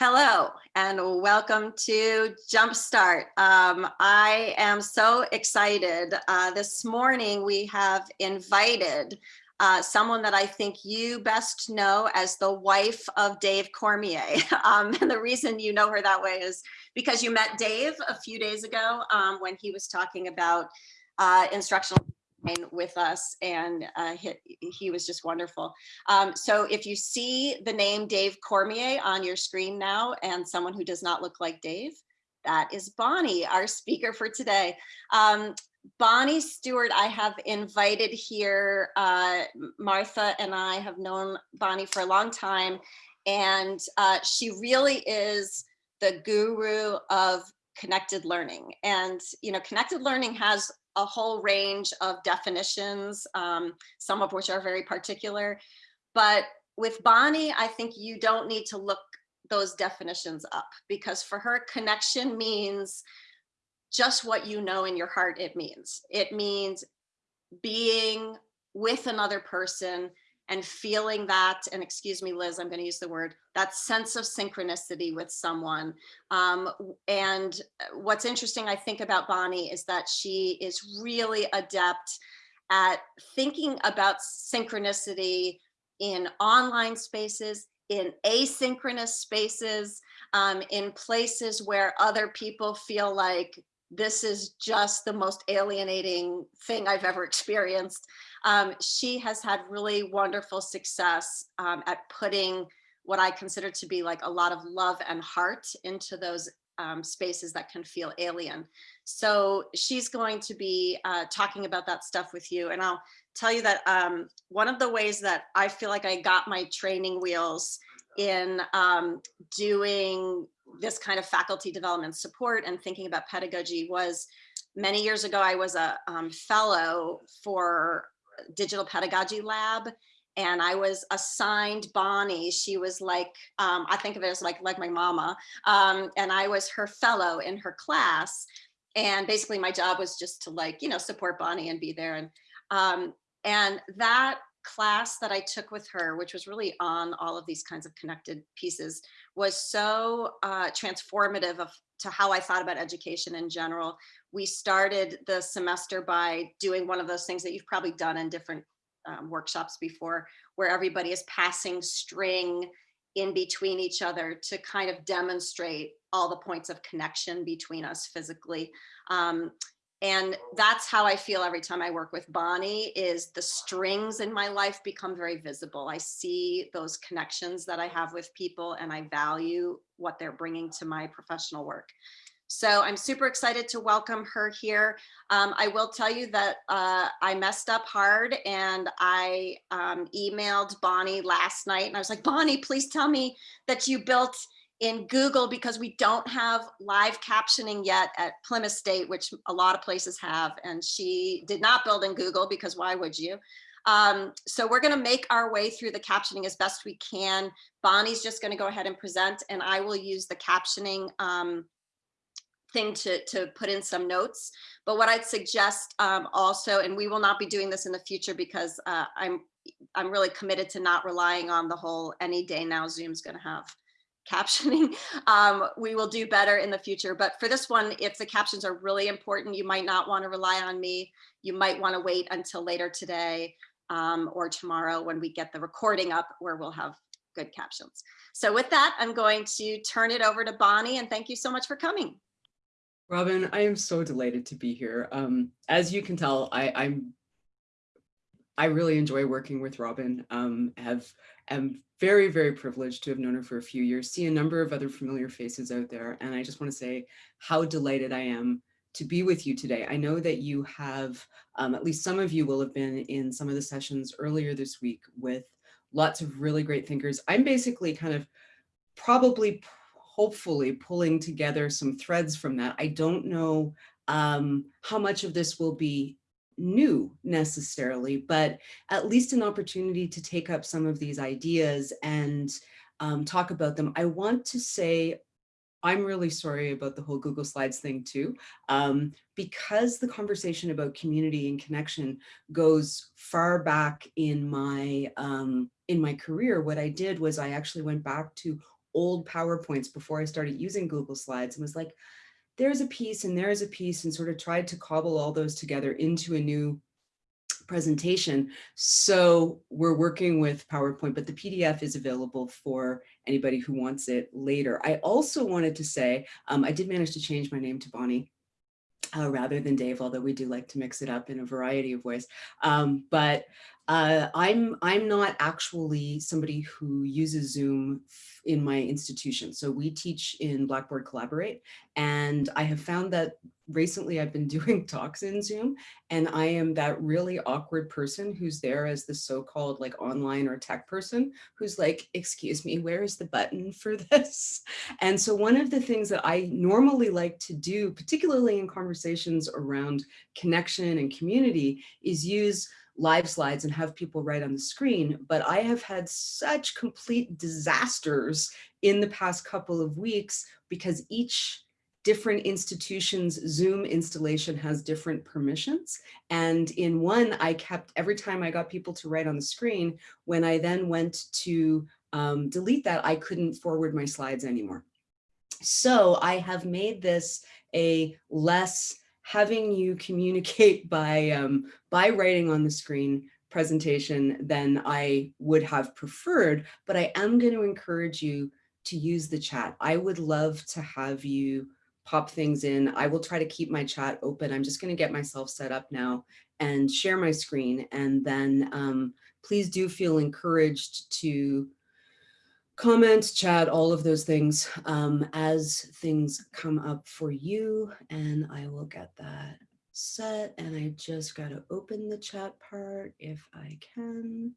Hello and welcome to Jumpstart. Um, I am so excited. Uh, this morning we have invited uh, someone that I think you best know as the wife of Dave Cormier. Um, and the reason you know her that way is because you met Dave a few days ago um, when he was talking about uh, instructional with us and uh, he, he, was just wonderful. Um, so if you see the name Dave Cormier on your screen now and someone who does not look like Dave, that is Bonnie, our speaker for today. Um, Bonnie Stewart, I have invited here. Uh, Martha and I have known Bonnie for a long time, and uh, she really is the guru of connected learning. And, you know, connected learning has a whole range of definitions, um, some of which are very particular. But with Bonnie, I think you don't need to look those definitions up because for her connection means just what you know in your heart it means. It means being with another person and feeling that, and excuse me, Liz, I'm going to use the word, that sense of synchronicity with someone. Um, and what's interesting, I think about Bonnie is that she is really adept at thinking about synchronicity in online spaces, in asynchronous spaces, um, in places where other people feel like this is just the most alienating thing I've ever experienced. Um, she has had really wonderful success um, at putting what I consider to be like a lot of love and heart into those um, spaces that can feel alien. So she's going to be uh, talking about that stuff with you. And I'll tell you that um, one of the ways that I feel like I got my training wheels in um, doing this kind of faculty development support and thinking about pedagogy was many years ago, I was a um, fellow for digital pedagogy lab and I was assigned Bonnie. She was like, um, I think of it as like, like my mama. Um, and I was her fellow in her class. And basically my job was just to like, you know, support Bonnie and be there. And, um, and that class that I took with her, which was really on all of these kinds of connected pieces, was so uh, transformative of, to how I thought about education in general. We started the semester by doing one of those things that you've probably done in different um, workshops before, where everybody is passing string in between each other to kind of demonstrate all the points of connection between us physically. Um, and that's how I feel every time I work with Bonnie is the strings in my life become very visible. I see those connections that I have with people and I value what they're bringing to my professional work. So I'm super excited to welcome her here. Um, I will tell you that uh, I messed up hard and I um, emailed Bonnie last night and I was like, Bonnie, please tell me that you built in Google because we don't have live captioning yet at Plymouth State, which a lot of places have. And she did not build in Google because why would you? Um, so we're going to make our way through the captioning as best we can. Bonnie's just going to go ahead and present and I will use the captioning um, thing to, to put in some notes. But what I'd suggest um, also, and we will not be doing this in the future because uh, I'm I'm really committed to not relying on the whole any day now Zoom's going to have captioning. Um, we will do better in the future. But for this one, if the captions are really important, you might not want to rely on me. You might want to wait until later today um, or tomorrow when we get the recording up where we'll have good captions. So with that, I'm going to turn it over to Bonnie and thank you so much for coming. Robin, I am so delighted to be here. Um, as you can tell, I, I'm I really enjoy working with Robin. Um, have am very, very privileged to have known her for a few years, see a number of other familiar faces out there. And I just want to say how delighted I am to be with you today. I know that you have, um, at least some of you will have been in some of the sessions earlier this week with lots of really great thinkers. I'm basically kind of probably, hopefully pulling together some threads from that. I don't know um, how much of this will be new necessarily, but at least an opportunity to take up some of these ideas and um, talk about them. I want to say I'm really sorry about the whole Google Slides thing too, um, because the conversation about community and connection goes far back in my um, in my career. What I did was I actually went back to old PowerPoints before I started using Google Slides and was like, there's a piece and there's a piece and sort of tried to cobble all those together into a new presentation. So we're working with PowerPoint, but the PDF is available for anybody who wants it later. I also wanted to say, um, I did manage to change my name to Bonnie uh, rather than Dave, although we do like to mix it up in a variety of ways. Um, but uh, I'm I'm not actually somebody who uses Zoom in my institution. So we teach in Blackboard Collaborate, and I have found that recently I've been doing talks in Zoom, and I am that really awkward person who's there as the so-called like online or tech person who's like, excuse me, where is the button for this? And so one of the things that I normally like to do, particularly in conversations around connection and community, is use live slides and have people write on the screen, but I have had such complete disasters in the past couple of weeks because each different institutions Zoom installation has different permissions. And in one, I kept every time I got people to write on the screen, when I then went to um, delete that, I couldn't forward my slides anymore. So I have made this a less having you communicate by, um, by writing on the screen presentation than I would have preferred, but I am going to encourage you to use the chat. I would love to have you pop things in. I will try to keep my chat open. I'm just going to get myself set up now and share my screen. And then um, please do feel encouraged to comment, chat, all of those things um, as things come up for you. And I will get that set. And I just got to open the chat part if I can.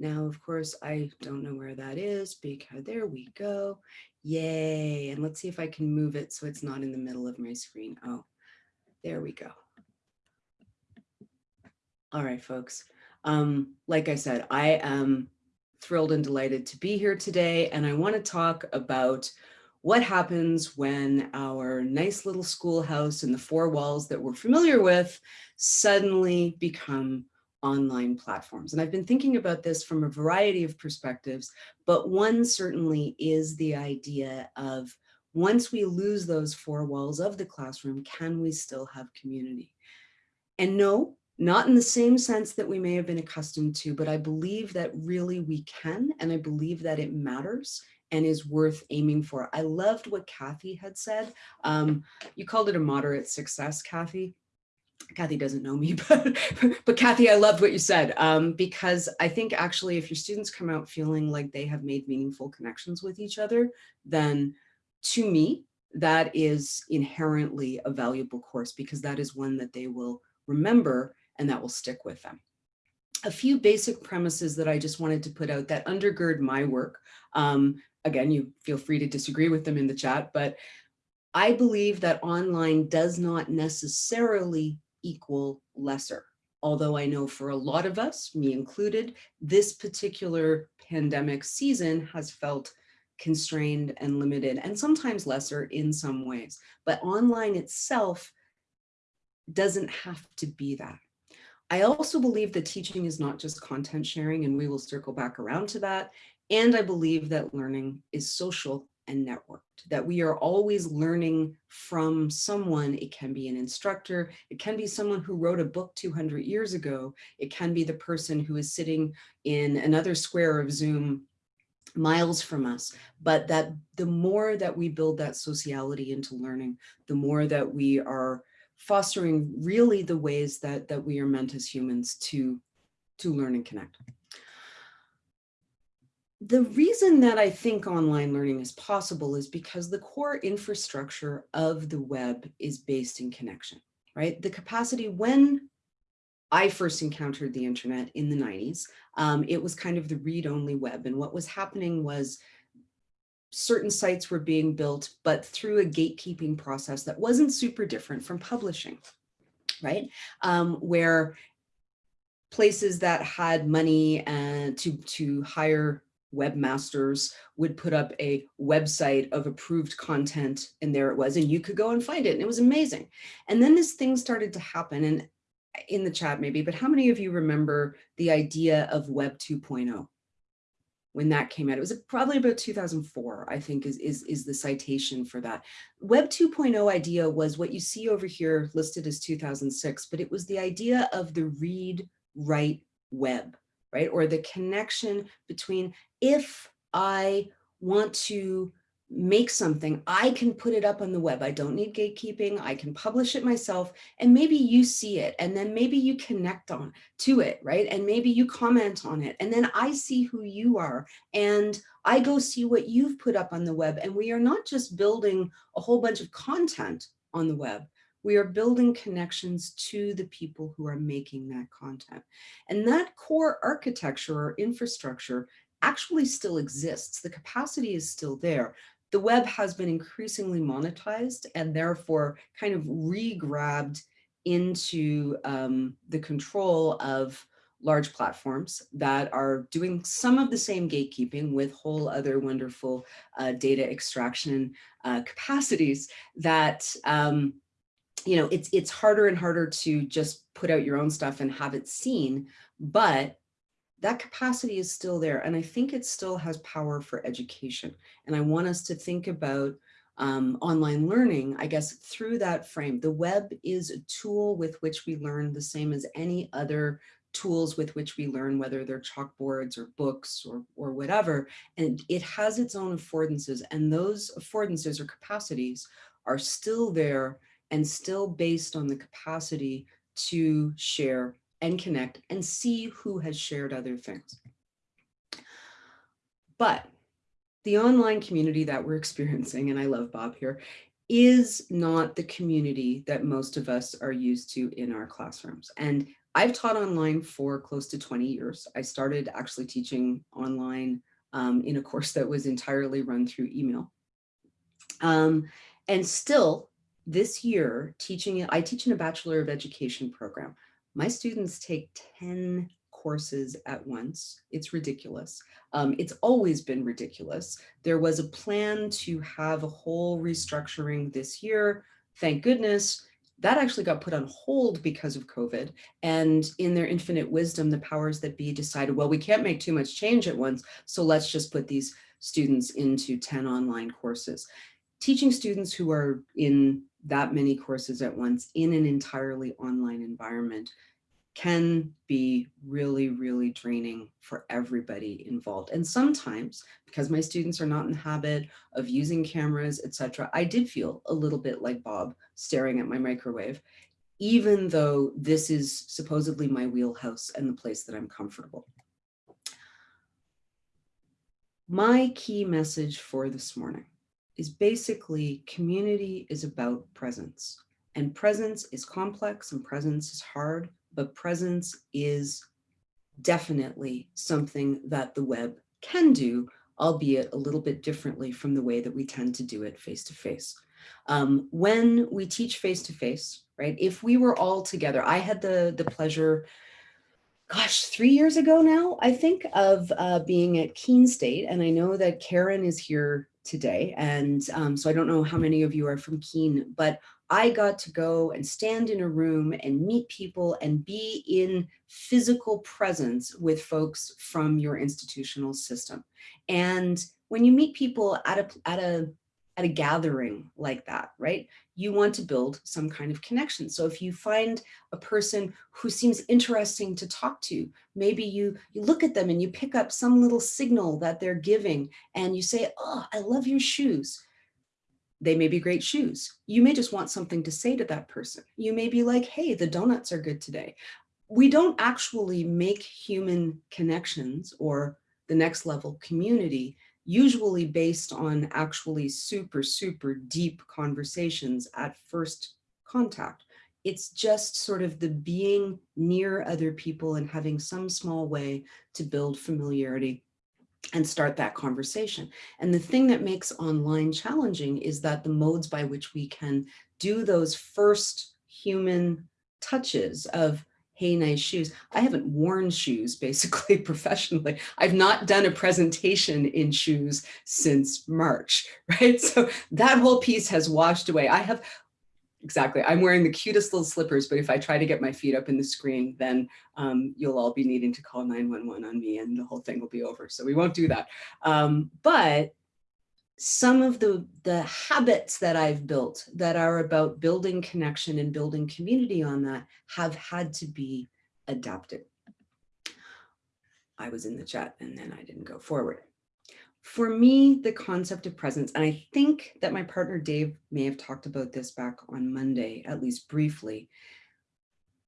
Now, of course, I don't know where that is because there we go. Yay. And let's see if I can move it so it's not in the middle of my screen. Oh, there we go. All right, folks. Um, like I said, I am thrilled and delighted to be here today. And I want to talk about what happens when our nice little schoolhouse and the four walls that we're familiar with suddenly become online platforms. And I've been thinking about this from a variety of perspectives, but one certainly is the idea of once we lose those four walls of the classroom, can we still have community? And no, not in the same sense that we may have been accustomed to, but I believe that really we can, and I believe that it matters and is worth aiming for. I loved what Kathy had said. Um, you called it a moderate success, Kathy. Kathy doesn't know me, but, but Kathy, I loved what you said, um, because I think actually if your students come out feeling like they have made meaningful connections with each other, then to me, that is inherently a valuable course because that is one that they will remember and that will stick with them. A few basic premises that I just wanted to put out that undergird my work. Um, again, you feel free to disagree with them in the chat, but I believe that online does not necessarily equal lesser. Although I know for a lot of us, me included, this particular pandemic season has felt constrained and limited and sometimes lesser in some ways. But online itself doesn't have to be that. I also believe that teaching is not just content sharing, and we will circle back around to that. And I believe that learning is social and networked, that we are always learning from someone. It can be an instructor, it can be someone who wrote a book 200 years ago, it can be the person who is sitting in another square of Zoom miles from us, but that the more that we build that sociality into learning, the more that we are fostering really the ways that, that we are meant as humans to, to learn and connect. The reason that I think online learning is possible is because the core infrastructure of the web is based in connection, right? The capacity when I first encountered the internet in the 90s, um, it was kind of the read-only web. And what was happening was certain sites were being built, but through a gatekeeping process that wasn't super different from publishing, right? Um, where places that had money and uh, to, to hire webmasters would put up a website of approved content and there it was and you could go and find it and it was amazing and then this thing started to happen and in the chat maybe but how many of you remember the idea of web 2.0 when that came out. It was probably about 2004, I think is, is, is the citation for that. Web 2.0 idea was what you see over here listed as 2006, but it was the idea of the read, write web, right? Or the connection between if I want to make something, I can put it up on the web. I don't need gatekeeping. I can publish it myself and maybe you see it and then maybe you connect on to it, right? And maybe you comment on it and then I see who you are and I go see what you've put up on the web. And we are not just building a whole bunch of content on the web. We are building connections to the people who are making that content. And that core architecture or infrastructure actually still exists. The capacity is still there the web has been increasingly monetized and therefore kind of re-grabbed into um, the control of large platforms that are doing some of the same gatekeeping with whole other wonderful uh, data extraction uh, capacities that um, you know it's it's harder and harder to just put out your own stuff and have it seen but that capacity is still there. And I think it still has power for education. And I want us to think about um, online learning, I guess, through that frame. The web is a tool with which we learn the same as any other tools with which we learn, whether they're chalkboards or books or, or whatever. And it has its own affordances and those affordances or capacities are still there and still based on the capacity to share and connect and see who has shared other things. But the online community that we're experiencing, and I love Bob here, is not the community that most of us are used to in our classrooms. And I've taught online for close to 20 years. I started actually teaching online um, in a course that was entirely run through email. Um, and still this year teaching, I teach in a Bachelor of Education program. My students take 10 courses at once. It's ridiculous. Um, it's always been ridiculous. There was a plan to have a whole restructuring this year. Thank goodness that actually got put on hold because of COVID. And in their infinite wisdom, the powers that be decided, well, we can't make too much change at once. So let's just put these students into 10 online courses. Teaching students who are in that many courses at once in an entirely online environment can be really, really draining for everybody involved. And sometimes, because my students are not in the habit of using cameras, etc., I did feel a little bit like Bob staring at my microwave, even though this is supposedly my wheelhouse and the place that I'm comfortable. My key message for this morning is basically community is about presence. And presence is complex and presence is hard, but presence is definitely something that the web can do, albeit a little bit differently from the way that we tend to do it face to face. Um, when we teach face to face, right, if we were all together, I had the, the pleasure, gosh, three years ago now, I think, of uh, being at Keene State. And I know that Karen is here today. And um, so I don't know how many of you are from Keene, but I got to go and stand in a room and meet people and be in physical presence with folks from your institutional system. And when you meet people at a, at a, at a gathering like that, right? You want to build some kind of connection. So if you find a person who seems interesting to talk to, maybe you, you look at them and you pick up some little signal that they're giving and you say, oh, I love your shoes they may be great shoes. You may just want something to say to that person. You may be like, hey, the donuts are good today. We don't actually make human connections or the next level community usually based on actually super, super deep conversations at first contact. It's just sort of the being near other people and having some small way to build familiarity and start that conversation. And the thing that makes online challenging is that the modes by which we can do those first human touches of, hey, nice shoes. I haven't worn shoes basically professionally. I've not done a presentation in shoes since March, right? So that whole piece has washed away. I have exactly. I'm wearing the cutest little slippers, but if I try to get my feet up in the screen, then um, you'll all be needing to call 911 on me and the whole thing will be over. So we won't do that. Um, but some of the, the habits that I've built that are about building connection and building community on that have had to be adapted. I was in the chat and then I didn't go forward. For me, the concept of presence, and I think that my partner Dave may have talked about this back on Monday, at least briefly,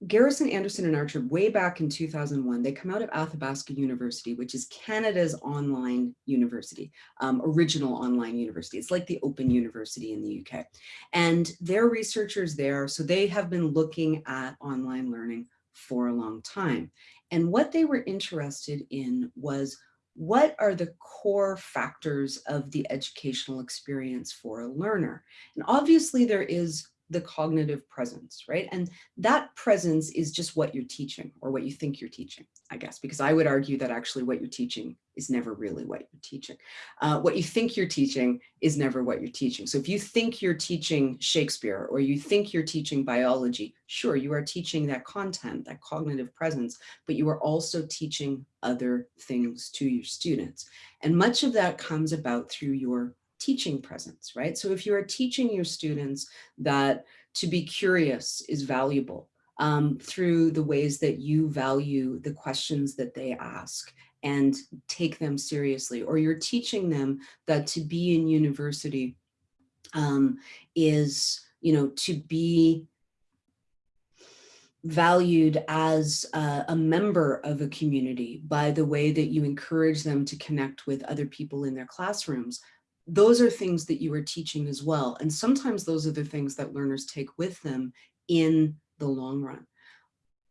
Garrison, Anderson, and Archer, way back in 2001, they come out of Athabasca University, which is Canada's online university, um, original online university. It's like the Open University in the UK. And they're researchers there, so they have been looking at online learning for a long time. And what they were interested in was what are the core factors of the educational experience for a learner? And obviously there is the cognitive presence, right? And that presence is just what you're teaching or what you think you're teaching, I guess, because I would argue that actually what you're teaching is never really what you're teaching. Uh, what you think you're teaching is never what you're teaching. So if you think you're teaching Shakespeare or you think you're teaching biology, sure, you are teaching that content, that cognitive presence, but you are also teaching other things to your students. And much of that comes about through your teaching presence, right? So if you are teaching your students that to be curious is valuable um, through the ways that you value the questions that they ask and take them seriously, or you're teaching them that to be in university um, is, you know, to be valued as a, a, member of a community by the way that you encourage them to connect with other people in their classrooms those are things that you are teaching as well. And sometimes those are the things that learners take with them in the long run.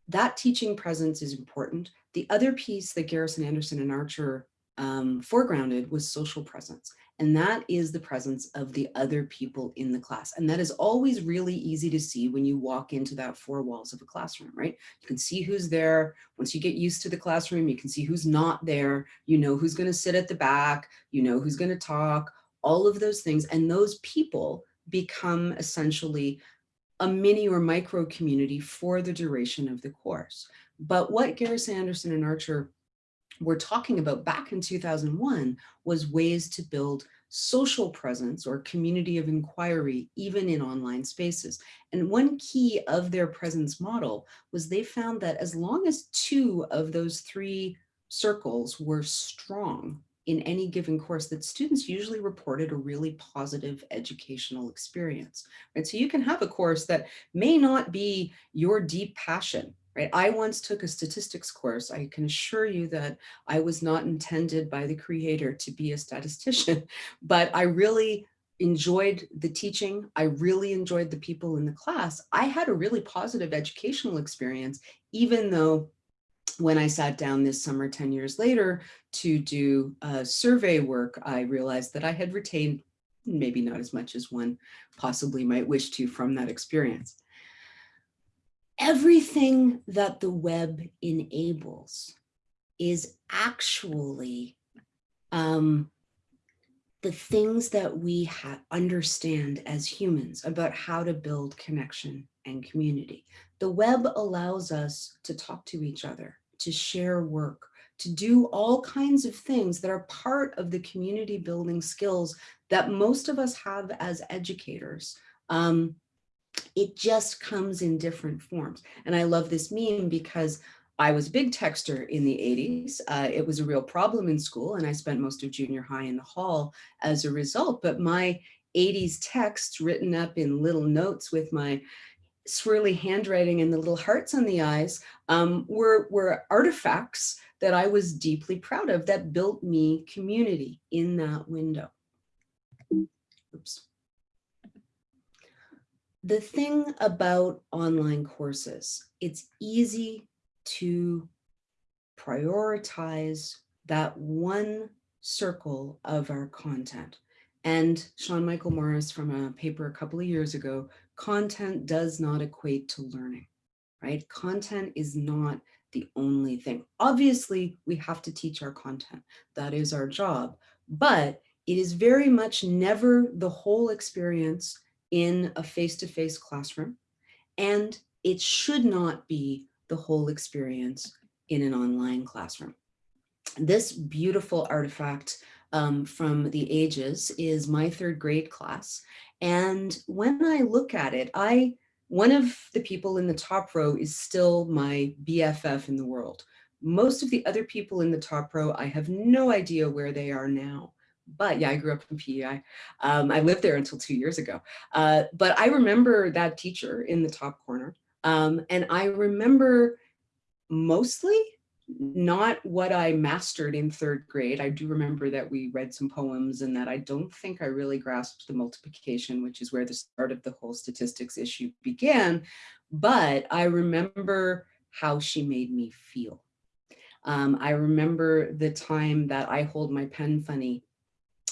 That teaching presence is important. The other piece that Garrison Anderson and Archer um, foregrounded was social presence. And that is the presence of the other people in the class. And that is always really easy to see when you walk into that four walls of a classroom, right? You can see who's there. Once you get used to the classroom, you can see who's not there. You know who's going to sit at the back. You know who's going to talk all of those things. And those people become essentially a mini or micro community for the duration of the course. But what Garrison Anderson and Archer were talking about back in 2001 was ways to build social presence or community of inquiry, even in online spaces. And one key of their presence model was they found that as long as two of those three circles were strong, in any given course that students usually reported a really positive educational experience, right? So you can have a course that may not be your deep passion, right? I once took a statistics course. I can assure you that I was not intended by the creator to be a statistician, but I really enjoyed the teaching. I really enjoyed the people in the class. I had a really positive educational experience, even though when I sat down this summer 10 years later to do uh, survey work, I realized that I had retained maybe not as much as one possibly might wish to from that experience. Everything that the web enables is actually um, the things that we understand as humans about how to build connection and community. The web allows us to talk to each other, to share work, to do all kinds of things that are part of the community building skills that most of us have as educators. Um, it just comes in different forms. And I love this meme because I was a big texter in the 80s. Uh, it was a real problem in school and I spent most of junior high in the hall as a result, but my 80s texts written up in little notes with my swirly handwriting and the little hearts on the eyes um, were, were artifacts that I was deeply proud of that built me community in that window. Oops. The thing about online courses, it's easy to prioritize that one circle of our content. And Sean Michael Morris from a paper a couple of years ago content does not equate to learning, right? Content is not the only thing. Obviously, we have to teach our content. That is our job. But it is very much never the whole experience in a face-to-face -face classroom, and it should not be the whole experience in an online classroom. This beautiful artifact um, from the ages is my third grade class. And when I look at it, I one of the people in the top row is still my BFF in the world. Most of the other people in the top row, I have no idea where they are now. But yeah, I grew up in PEI. Um, I lived there until two years ago. Uh, but I remember that teacher in the top corner. Um, and I remember mostly not what I mastered in third grade. I do remember that we read some poems and that I don't think I really grasped the multiplication, which is where the start of the whole statistics issue began. But I remember how she made me feel. Um, I remember the time that I hold my pen funny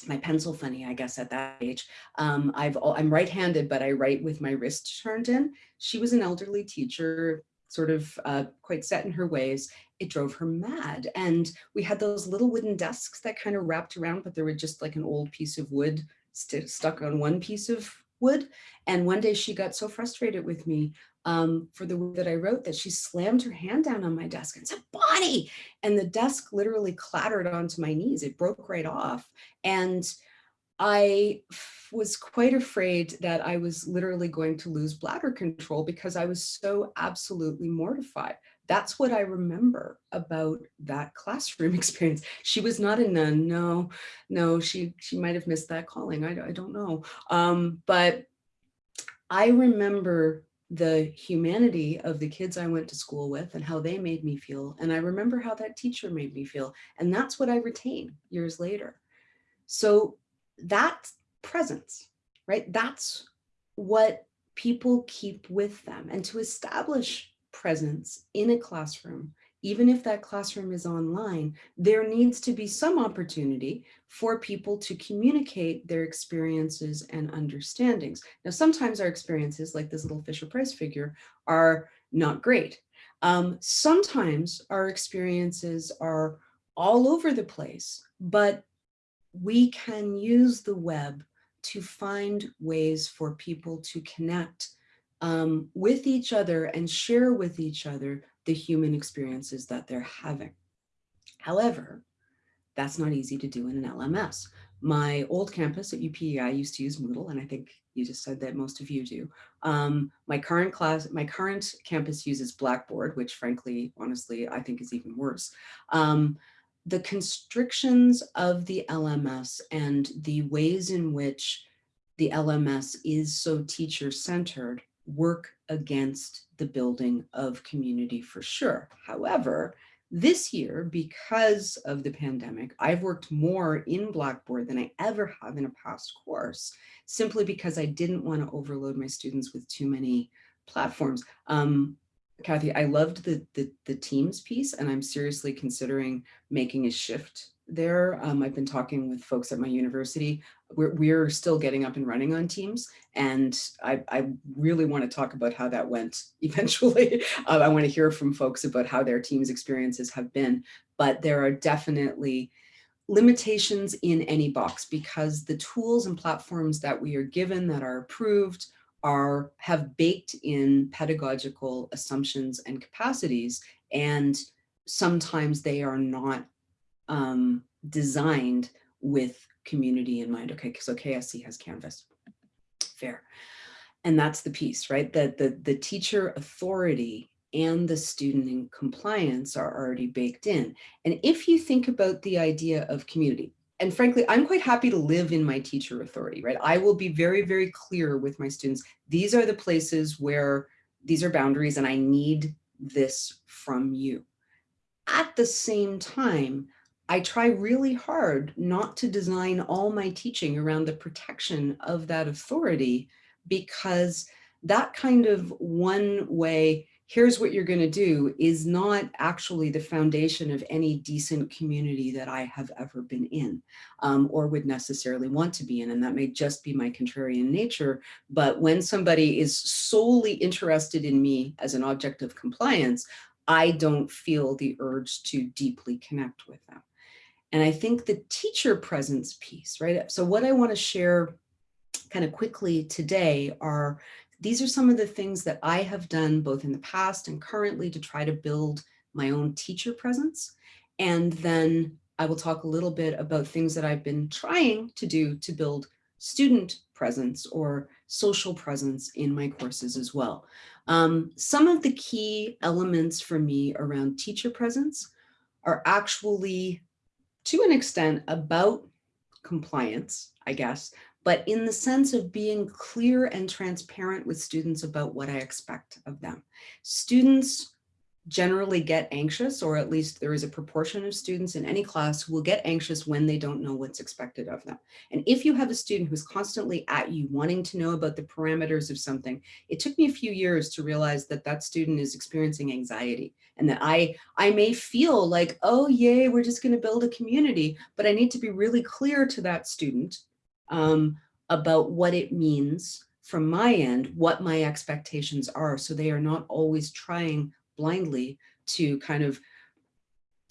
my pencil funny, I guess, at that age. Um, I've, I'm right-handed, but I write with my wrist turned in. She was an elderly teacher, sort of uh, quite set in her ways, it drove her mad. And we had those little wooden desks that kind of wrapped around, but there were just like an old piece of wood st stuck on one piece of wood. And one day she got so frustrated with me um, for the that I wrote that she slammed her hand down on my desk and said, Bonnie! And the desk literally clattered onto my knees. It broke right off. And I was quite afraid that I was literally going to lose bladder control because I was so absolutely mortified. That's what I remember about that classroom experience. She was not a nun. No, no, she, she might have missed that calling. I, I don't know. Um, but I remember the humanity of the kids I went to school with and how they made me feel. And I remember how that teacher made me feel. And that's what I retain years later. So that presence, right? That's what people keep with them. And to establish presence in a classroom, even if that classroom is online, there needs to be some opportunity for people to communicate their experiences and understandings. Now, sometimes our experiences, like this little Fisher-Price figure, are not great. Um, sometimes our experiences are all over the place, but we can use the web to find ways for people to connect um, with each other and share with each other the human experiences that they're having. However, that's not easy to do in an LMS. My old campus at UPEI used to use Moodle, and I think you just said that most of you do. Um, my current class, my current campus uses Blackboard, which frankly, honestly, I think is even worse. Um, the constrictions of the LMS and the ways in which the LMS is so teacher centered work against the building of community for sure. However, this year, because of the pandemic, I've worked more in Blackboard than I ever have in a past course, simply because I didn't want to overload my students with too many platforms. Um, Kathy, I loved the, the, the Teams piece, and I'm seriously considering making a shift there. Um, I've been talking with folks at my university. We're, we're still getting up and running on Teams, and I, I really want to talk about how that went eventually. uh, I want to hear from folks about how their Teams experiences have been, but there are definitely limitations in any box because the tools and platforms that we are given that are approved are have baked in pedagogical assumptions and capacities and sometimes they are not um, designed with community in mind. Okay, so KSC has Canvas, fair. And that's the piece, right? That the, the teacher authority and the student in compliance are already baked in. And if you think about the idea of community, and frankly, I'm quite happy to live in my teacher authority, right? I will be very, very clear with my students. These are the places where these are boundaries and I need this from you. At the same time, I try really hard not to design all my teaching around the protection of that authority because that kind of one way, here's what you're going to do is not actually the foundation of any decent community that I have ever been in um, or would necessarily want to be in. And that may just be my contrarian nature. But when somebody is solely interested in me as an object of compliance, I don't feel the urge to deeply connect with them. And I think the teacher presence piece, right? So what I want to share kind of quickly today are, these are some of the things that I have done both in the past and currently to try to build my own teacher presence. And then I will talk a little bit about things that I've been trying to do to build student presence or social presence in my courses as well. Um, some of the key elements for me around teacher presence are actually to an extent about compliance, I guess, but in the sense of being clear and transparent with students about what I expect of them. Students generally get anxious, or at least there is a proportion of students in any class who will get anxious when they don't know what's expected of them. And if you have a student who's constantly at you wanting to know about the parameters of something, it took me a few years to realize that that student is experiencing anxiety and that I, I may feel like, oh, yay, we're just gonna build a community, but I need to be really clear to that student um, about what it means from my end, what my expectations are. So they are not always trying blindly to kind of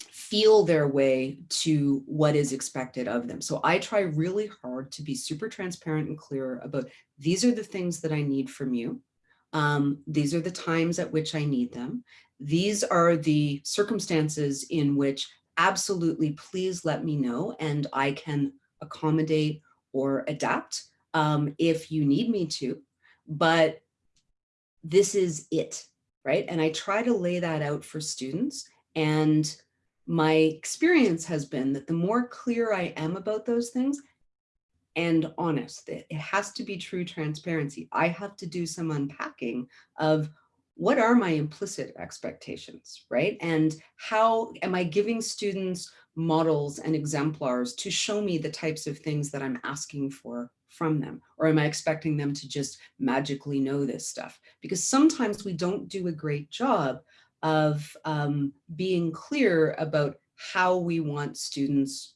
feel their way to what is expected of them. So I try really hard to be super transparent and clear about these are the things that I need from you. Um, these are the times at which I need them. These are the circumstances in which absolutely please let me know and I can accommodate or adapt um, if you need me to. But this is it right? And I try to lay that out for students. And my experience has been that the more clear I am about those things and honest, it has to be true transparency. I have to do some unpacking of what are my implicit expectations, right? And how am I giving students models and exemplars to show me the types of things that I'm asking for from them? Or am I expecting them to just magically know this stuff? Because sometimes we don't do a great job of um, being clear about how we want students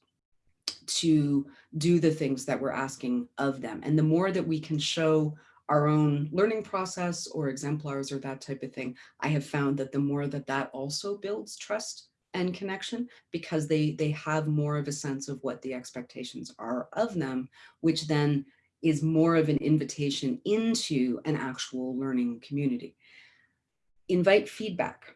to do the things that we're asking of them. And the more that we can show our own learning process or exemplars or that type of thing, I have found that the more that that also builds trust and connection because they they have more of a sense of what the expectations are of them, which then is more of an invitation into an actual learning community. Invite feedback.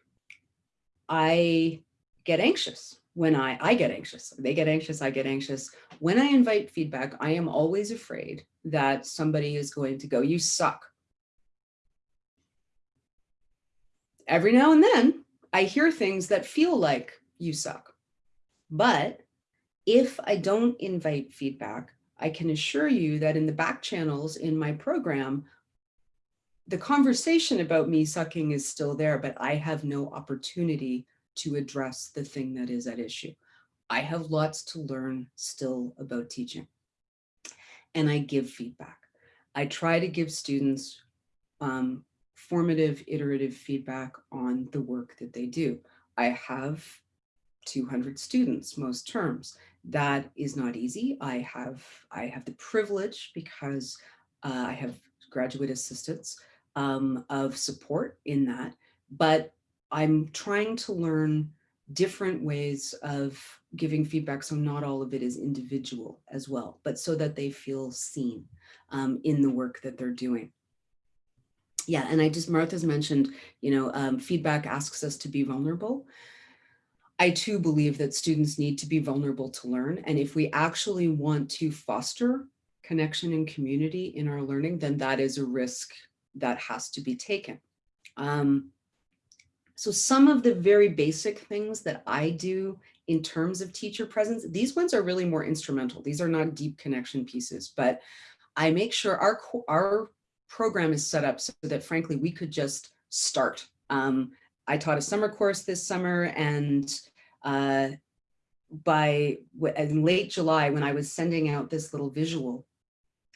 I get anxious when I, I get anxious, they get anxious, I get anxious. When I invite feedback, I am always afraid that somebody is going to go, you suck. Every now and then I hear things that feel like you suck. But if I don't invite feedback, I can assure you that in the back channels in my program, the conversation about me sucking is still there, but I have no opportunity to address the thing that is at issue. I have lots to learn still about teaching. And I give feedback. I try to give students um, formative, iterative feedback on the work that they do. I have 200 students most terms. That is not easy. I have, I have the privilege because uh, I have graduate assistants um, of support in that, but I'm trying to learn different ways of giving feedback so not all of it is individual as well, but so that they feel seen um, in the work that they're doing yeah, and I just, Martha's mentioned, you know, um, feedback asks us to be vulnerable. I too believe that students need to be vulnerable to learn. And if we actually want to foster connection and community in our learning, then that is a risk that has to be taken. Um, so some of the very basic things that I do in terms of teacher presence, these ones are really more instrumental. These are not deep connection pieces, but I make sure our, our program is set up so that frankly, we could just start. Um, I taught a summer course this summer and uh, by in late July, when I was sending out this little visual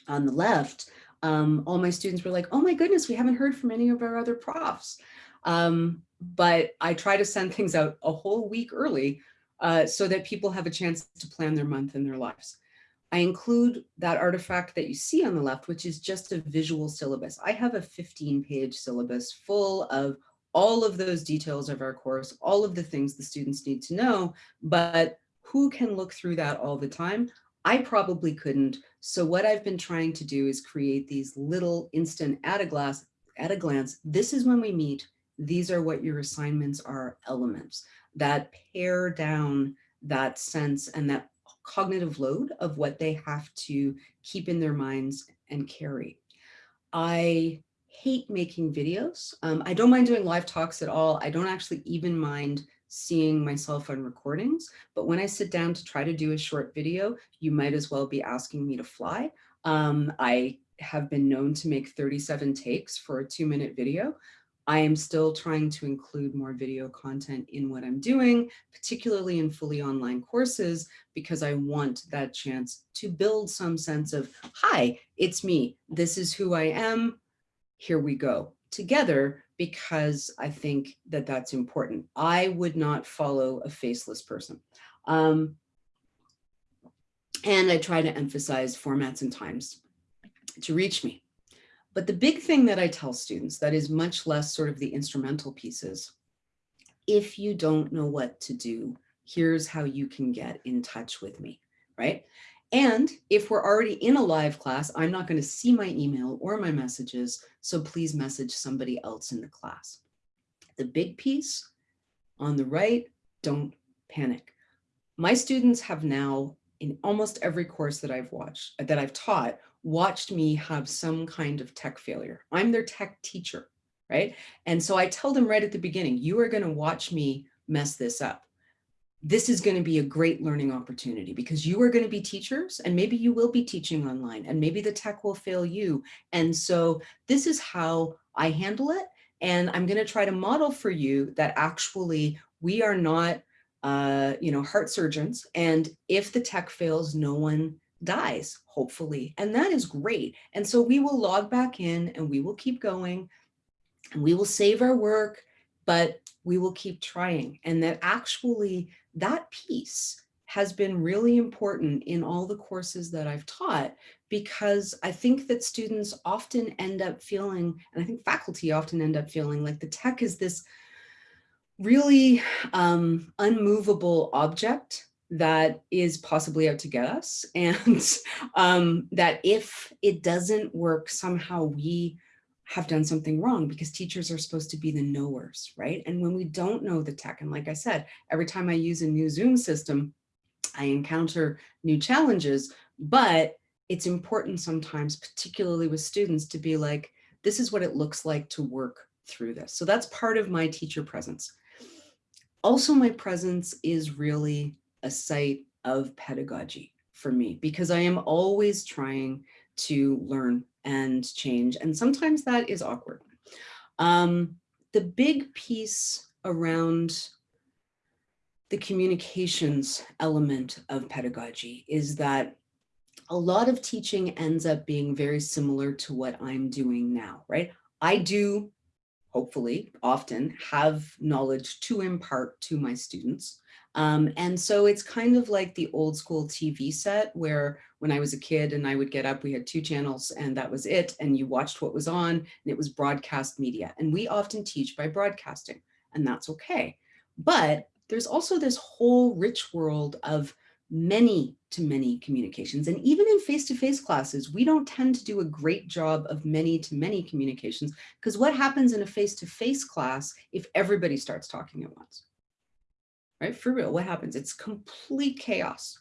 on the left, um, all my students were like, oh my goodness, we haven't heard from any of our other profs. Um, but I try to send things out a whole week early uh, so that people have a chance to plan their month and their lives. I include that artifact that you see on the left, which is just a visual syllabus. I have a 15 page syllabus full of all of those details of our course, all of the things the students need to know, but who can look through that all the time? I probably couldn't. So what I've been trying to do is create these little instant at a glass, at a glance. This is when we meet. These are what your assignments are elements that pare down that sense and that cognitive load of what they have to keep in their minds and carry. I hate making videos. Um, I don't mind doing live talks at all. I don't actually even mind seeing myself on recordings, but when I sit down to try to do a short video, you might as well be asking me to fly. Um, I have been known to make 37 takes for a two minute video. I am still trying to include more video content in what I'm doing, particularly in fully online courses, because I want that chance to build some sense of, hi, it's me. This is who I am. Here we go together because I think that that's important. I would not follow a faceless person. Um, and I try to emphasize formats and times to reach me. But the big thing that I tell students that is much less sort of the instrumental pieces, if you don't know what to do, here's how you can get in touch with me, right? And if we're already in a live class, I'm not going to see my email or my messages, so please message somebody else in the class. The big piece on the right, don't panic. My students have now, in almost every course that I've watched, that I've taught, watched me have some kind of tech failure. I'm their tech teacher, right? And so I tell them right at the beginning, you are going to watch me mess this up. This is going to be a great learning opportunity because you are going to be teachers and maybe you will be teaching online and maybe the tech will fail you. And so this is how I handle it. And I'm going to try to model for you that actually we are not, uh, you know, heart surgeons. And if the tech fails, no one dies, hopefully. And that is great. And so we will log back in and we will keep going and we will save our work, but we will keep trying. And that actually that piece has been really important in all the courses that I've taught because I think that students often end up feeling, and I think faculty often end up feeling like the tech is this really um, unmovable object that is possibly out to get us and um, that if it doesn't work, somehow we have done something wrong because teachers are supposed to be the knowers, right? And when we don't know the tech, and like I said, every time I use a new Zoom system, I encounter new challenges, but it's important sometimes, particularly with students, to be like, this is what it looks like to work through this. So that's part of my teacher presence. Also, my presence is really a site of pedagogy for me because I am always trying to learn and change. And sometimes that is awkward. Um, the big piece around the communications element of pedagogy is that a lot of teaching ends up being very similar to what I'm doing now, right? I do, hopefully, often have knowledge to impart to my students. Um, and so it's kind of like the old school TV set where when I was a kid and I would get up, we had two channels and that was it. And you watched what was on and it was broadcast media. And we often teach by broadcasting and that's okay. But there's also this whole rich world of many to many communications. And even in face-to-face -face classes, we don't tend to do a great job of many to many communications because what happens in a face-to-face -face class if everybody starts talking at once? right? For real, what happens? It's complete chaos.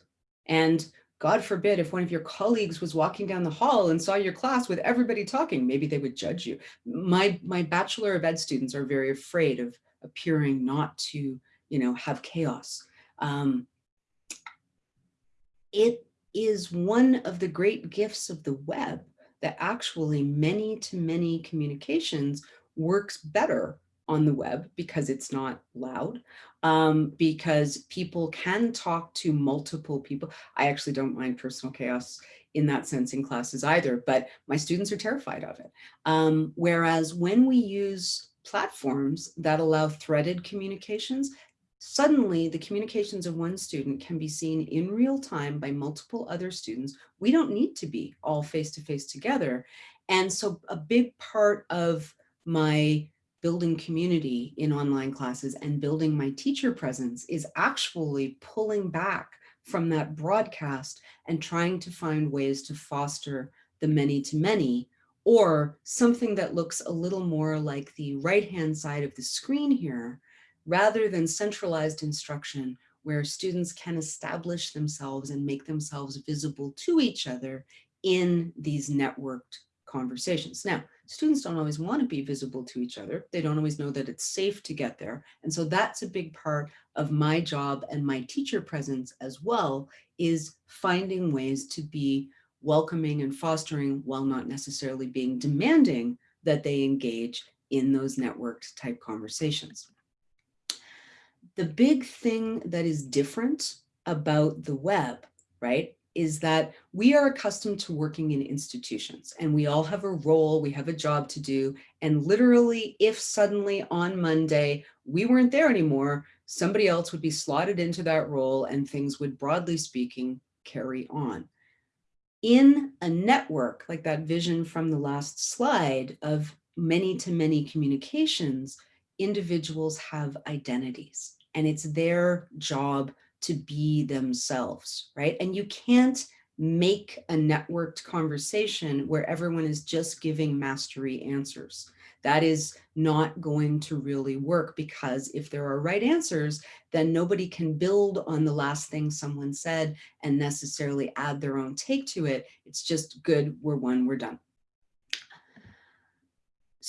And God forbid, if one of your colleagues was walking down the hall and saw your class with everybody talking, maybe they would judge you. My, my Bachelor of Ed students are very afraid of appearing not to, you know, have chaos. Um, it is one of the great gifts of the web that actually many to many communications works better on the web because it's not loud, um, because people can talk to multiple people. I actually don't mind personal chaos in that sense in classes either, but my students are terrified of it. Um, whereas when we use platforms that allow threaded communications, suddenly the communications of one student can be seen in real time by multiple other students. We don't need to be all face-to-face together. And so a big part of my building community in online classes and building my teacher presence is actually pulling back from that broadcast and trying to find ways to foster the many to many or something that looks a little more like the right-hand side of the screen here, rather than centralized instruction where students can establish themselves and make themselves visible to each other in these networked conversations. Now, students don't always want to be visible to each other. They don't always know that it's safe to get there. And so that's a big part of my job and my teacher presence as well, is finding ways to be welcoming and fostering while not necessarily being demanding that they engage in those networked type conversations. The big thing that is different about the web, right, is that we are accustomed to working in institutions and we all have a role, we have a job to do. And literally, if suddenly on Monday we weren't there anymore, somebody else would be slotted into that role and things would, broadly speaking, carry on in a network like that vision from the last slide of many to many communications, individuals have identities and it's their job to be themselves, right? And you can't make a networked conversation where everyone is just giving mastery answers. That is not going to really work because if there are right answers, then nobody can build on the last thing someone said and necessarily add their own take to it. It's just good, we're one, we're done.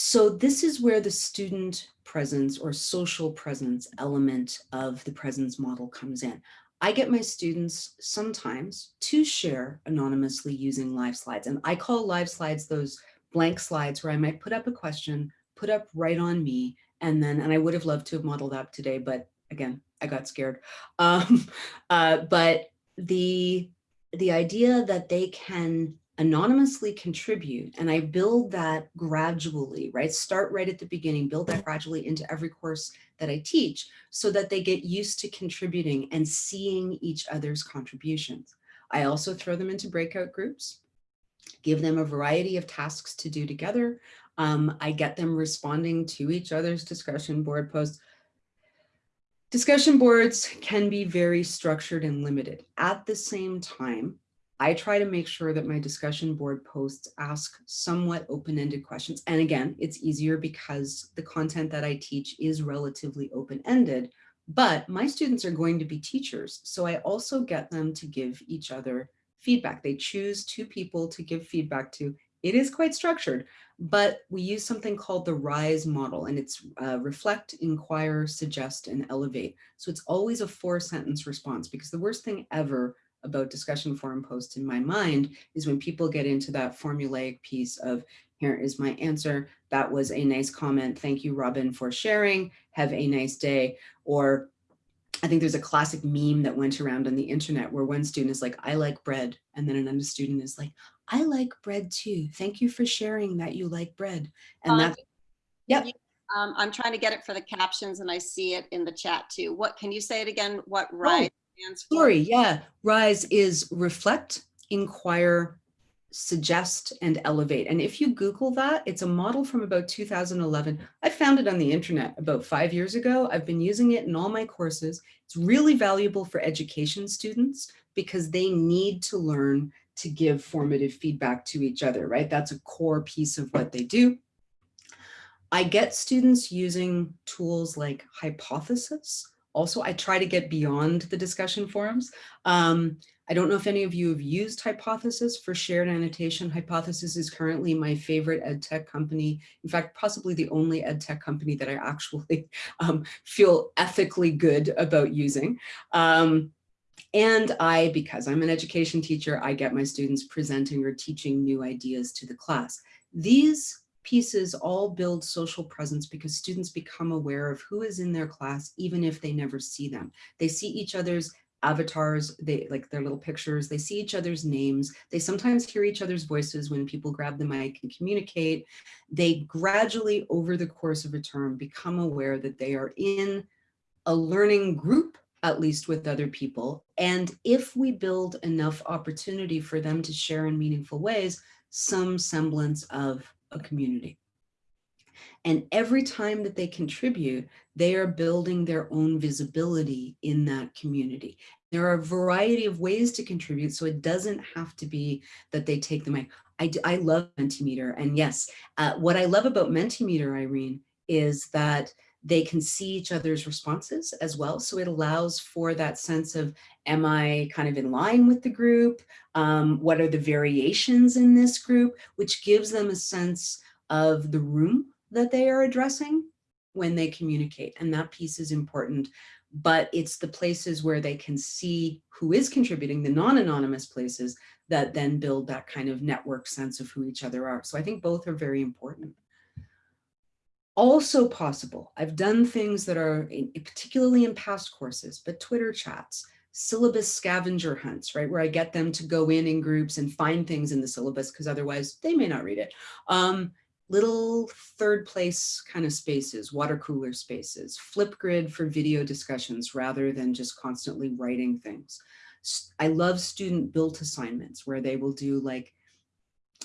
So this is where the student presence or social presence element of the presence model comes in. I get my students sometimes to share anonymously using live slides. And I call live slides those blank slides where I might put up a question, put up right on me, and then, and I would have loved to have modeled that today, but again, I got scared. Um, uh, but the, the idea that they can anonymously contribute and I build that gradually, right? Start right at the beginning, build that gradually into every course that I teach so that they get used to contributing and seeing each other's contributions. I also throw them into breakout groups give them a variety of tasks to do together. Um, I get them responding to each other's discussion board posts. Discussion boards can be very structured and limited. At the same time, I try to make sure that my discussion board posts ask somewhat open-ended questions. And again, it's easier because the content that I teach is relatively open-ended, but my students are going to be teachers. So I also get them to give each other feedback. They choose two people to give feedback to. It is quite structured, but we use something called the RISE model and it's uh, reflect, inquire, suggest, and elevate. So it's always a four sentence response because the worst thing ever about discussion forum posts in my mind is when people get into that formulaic piece of here is my answer. That was a nice comment. Thank you, Robin, for sharing. Have a nice day. Or I think there's a classic meme that went around on the internet where one student is like, I like bread. And then another student is like, I like bread too. Thank you for sharing that you like bread. And Um, that's, yep. Um, I'm trying to get it for the captions and I see it in the chat too. What, can you say it again? What right? stands Sorry, yeah. RISE is reflect, inquire, suggest, and elevate. And if you Google that, it's a model from about 2011. I found it on the internet about five years ago. I've been using it in all my courses. It's really valuable for education students because they need to learn to give formative feedback to each other, right? That's a core piece of what they do. I get students using tools like Hypothesis. Also, I try to get beyond the discussion forums. Um, I don't know if any of you have used Hypothesis for shared annotation. Hypothesis is currently my favorite ed tech company. In fact, possibly the only ed tech company that I actually um, feel ethically good about using. Um, and I, because I'm an education teacher, I get my students presenting or teaching new ideas to the class. These pieces all build social presence because students become aware of who is in their class, even if they never see them. They see each other's avatars, they like their little pictures, they see each other's names, they sometimes hear each other's voices when people grab the mic and communicate. They gradually over the course of a term become aware that they are in a learning group at least with other people. And if we build enough opportunity for them to share in meaningful ways, some semblance of a community. And every time that they contribute, they are building their own visibility in that community. There are a variety of ways to contribute, so it doesn't have to be that they take the mic. I, I love Mentimeter, and yes, uh, what I love about Mentimeter, Irene, is that they can see each other's responses as well. So it allows for that sense of, am I kind of in line with the group? Um, what are the variations in this group? Which gives them a sense of the room that they are addressing when they communicate. And that piece is important, but it's the places where they can see who is contributing, the non-anonymous places that then build that kind of network sense of who each other are. So I think both are very important also possible. I've done things that are in, particularly in past courses, but Twitter chats, syllabus scavenger hunts, right? Where I get them to go in in groups and find things in the syllabus because otherwise they may not read it. Um, little third place kind of spaces, water cooler spaces, Flipgrid for video discussions rather than just constantly writing things. I love student built assignments where they will do like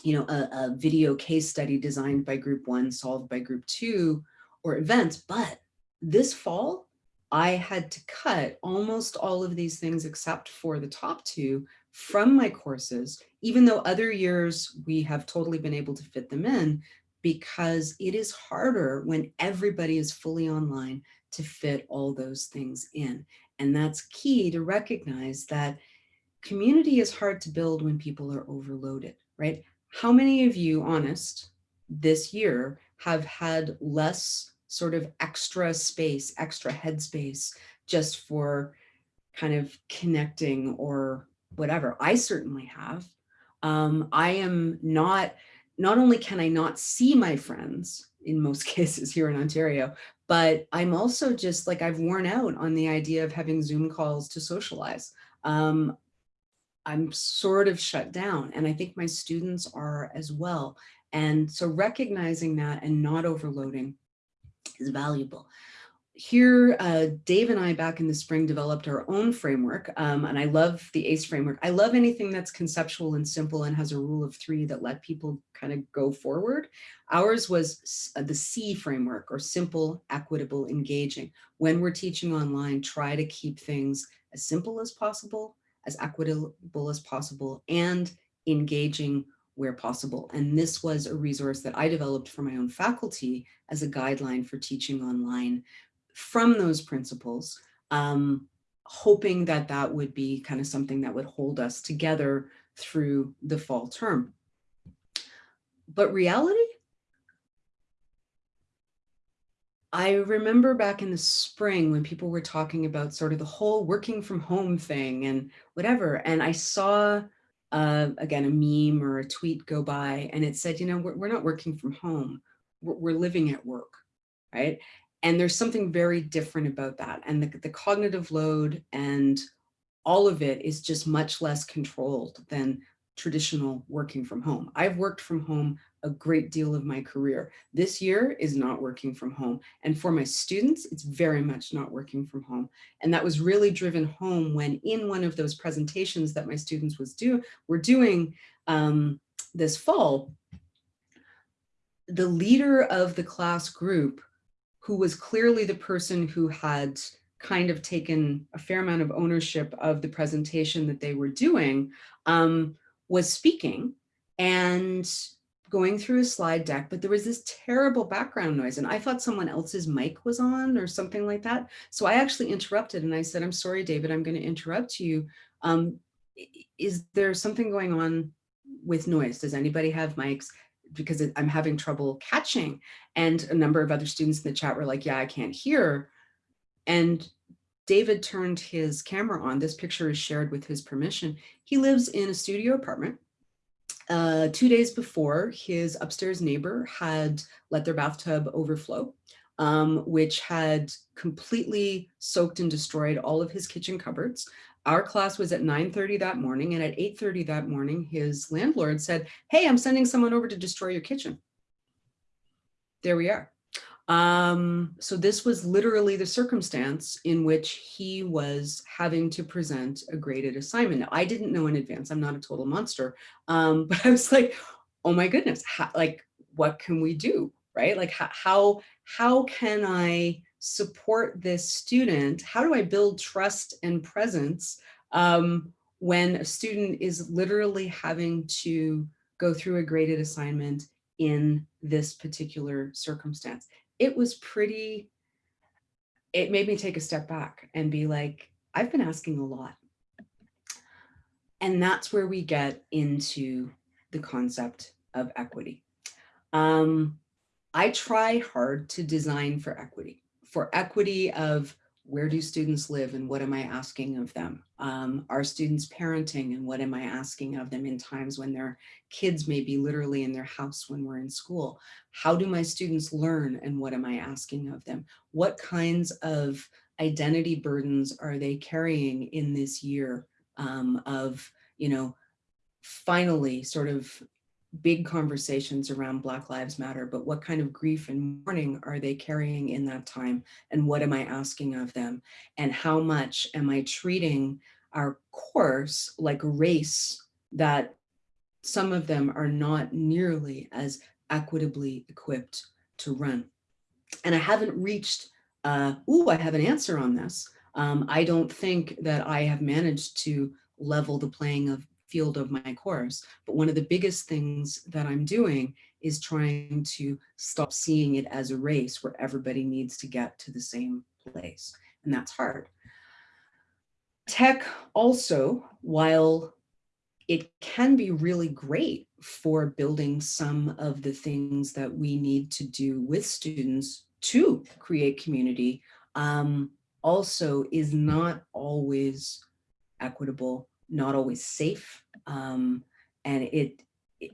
you know, a, a video case study designed by group one, solved by group two, or events. But this fall, I had to cut almost all of these things except for the top two from my courses, even though other years we have totally been able to fit them in because it is harder when everybody is fully online to fit all those things in. And that's key to recognize that community is hard to build when people are overloaded, right? How many of you, honest, this year have had less sort of extra space, extra headspace just for kind of connecting or whatever? I certainly have. Um, I am not, not only can I not see my friends in most cases here in Ontario, but I'm also just like I've worn out on the idea of having Zoom calls to socialize. Um, I'm sort of shut down and I think my students are as well. And so recognizing that and not overloading is valuable. Here, uh, Dave and I back in the spring developed our own framework um, and I love the ACE framework. I love anything that's conceptual and simple and has a rule of three that let people kind of go forward. Ours was uh, the SEE framework or simple, equitable, engaging. When we're teaching online, try to keep things as simple as possible, as equitable as possible and engaging where possible. And this was a resource that I developed for my own faculty as a guideline for teaching online from those principles, um, hoping that that would be kind of something that would hold us together through the fall term. But reality I remember back in the spring when people were talking about sort of the whole working from home thing and whatever. And I saw, uh, again, a meme or a tweet go by and it said, you know, we're, we're not working from home, we're, we're, living at work, right? And there's something very different about that. And the, the cognitive load and all of it is just much less controlled than traditional working from home. I've worked from home a great deal of my career. This year is not working from home. And for my students, it's very much not working from home. And that was really driven home when in one of those presentations that my students was do were doing um, this fall, the leader of the class group, who was clearly the person who had kind of taken a fair amount of ownership of the presentation that they were doing, um, was speaking and going through a slide deck, but there was this terrible background noise and I thought someone else's mic was on or something like that. So I actually interrupted and I said, I'm sorry, David, I'm going to interrupt you. Um, is there something going on with noise? Does anybody have mics? Because I'm having trouble catching. And a number of other students in the chat were like, yeah, I can't hear. And David turned his camera on. This picture is shared with his permission. He lives in a studio apartment. Uh, two days before, his upstairs neighbor had let their bathtub overflow, um, which had completely soaked and destroyed all of his kitchen cupboards. Our class was at 9.30 that morning, and at 8.30 that morning, his landlord said, hey, I'm sending someone over to destroy your kitchen. There we are. Um, so this was literally the circumstance in which he was having to present a graded assignment. Now, I didn't know in advance, I'm not a total monster, um, but I was like, oh my goodness, how, like, what can we do, right? Like, how, how, can I support this student? How do I build trust and presence um, when a student is literally having to go through a graded assignment in this particular circumstance? It was pretty, it made me take a step back and be like, I've been asking a lot. And that's where we get into the concept of equity. Um, I try hard to design for equity, for equity of where do students live and what am I asking of them? Um, are students parenting and what am I asking of them in times when their kids may be literally in their house when we're in school? How do my students learn and what am I asking of them? What kinds of identity burdens are they carrying in this year um, of, you know, finally sort of big conversations around Black Lives Matter, but what kind of grief and mourning are they carrying in that time? And what am I asking of them? And how much am I treating our course like a race that some of them are not nearly as equitably equipped to run? And I haven't reached, uh, ooh, I have an answer on this. Um, I don't think that I have managed to level the playing of field of my course. But one of the biggest things that I'm doing is trying to stop seeing it as a race where everybody needs to get to the same place. And that's hard. Tech also, while it can be really great for building some of the things that we need to do with students to create community, um, also is not always equitable not always safe. Um, and it, it,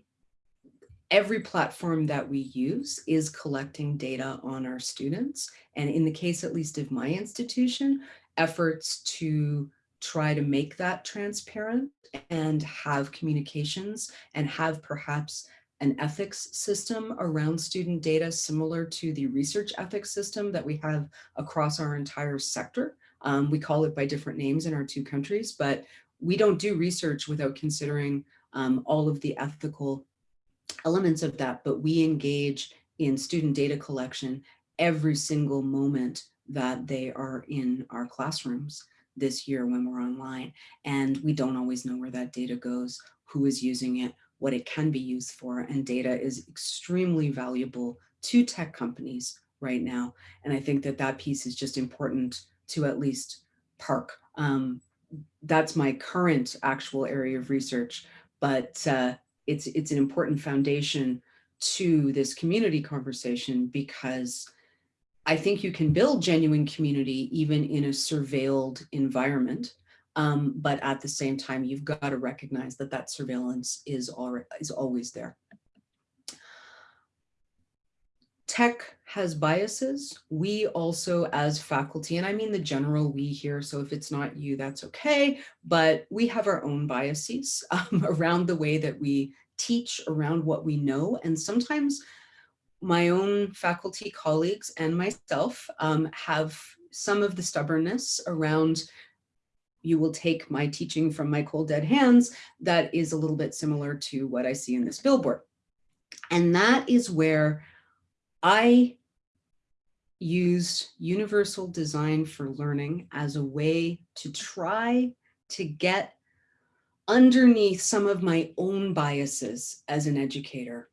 every platform that we use is collecting data on our students. And in the case, at least of my institution, efforts to try to make that transparent and have communications and have perhaps an ethics system around student data similar to the research ethics system that we have across our entire sector. Um, we call it by different names in our two countries, but we don't do research without considering um, all of the ethical elements of that, but we engage in student data collection every single moment that they are in our classrooms this year when we're online. And we don't always know where that data goes, who is using it, what it can be used for. And data is extremely valuable to tech companies right now. And I think that that piece is just important to at least park um, that's my current actual area of research, but uh, it's, it's an important foundation to this community conversation because I think you can build genuine community even in a surveilled environment. Um, but at the same time, you've got to recognize that that surveillance is, already, is always there tech has biases. We also as faculty, and I mean the general we here, so if it's not you, that's okay, but we have our own biases um, around the way that we teach, around what we know, and sometimes my own faculty colleagues and myself um, have some of the stubbornness around you will take my teaching from my cold dead hands that is a little bit similar to what I see in this billboard. And that is where I use universal design for learning as a way to try to get underneath some of my own biases as an educator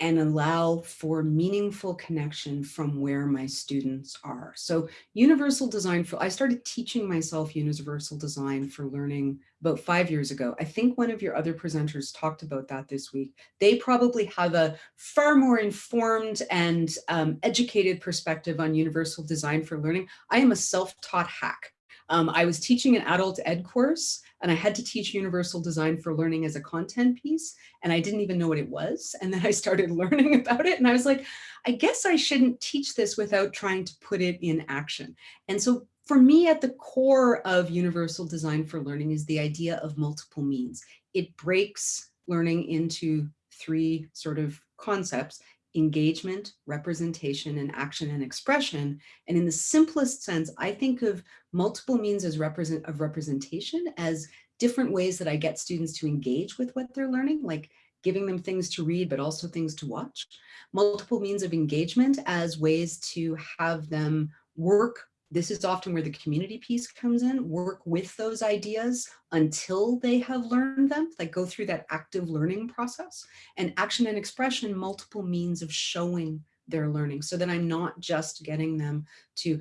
and allow for meaningful connection from where my students are. So universal design for, I started teaching myself universal design for learning about five years ago. I think one of your other presenters talked about that this week. They probably have a far more informed and um, educated perspective on universal design for learning. I am a self-taught hack. Um, I was teaching an adult ed course and I had to teach universal design for learning as a content piece and I didn't even know what it was. And then I started learning about it and I was like, I guess I shouldn't teach this without trying to put it in action. And so for me at the core of universal design for learning is the idea of multiple means. It breaks learning into three sort of concepts engagement, representation, and action and expression. And in the simplest sense, I think of multiple means as represent of representation as different ways that I get students to engage with what they're learning, like giving them things to read, but also things to watch. Multiple means of engagement as ways to have them work, this is often where the community piece comes in, work with those ideas until they have learned them, like go through that active learning process. And action and expression, multiple means of showing their learning so that I'm not just getting them to,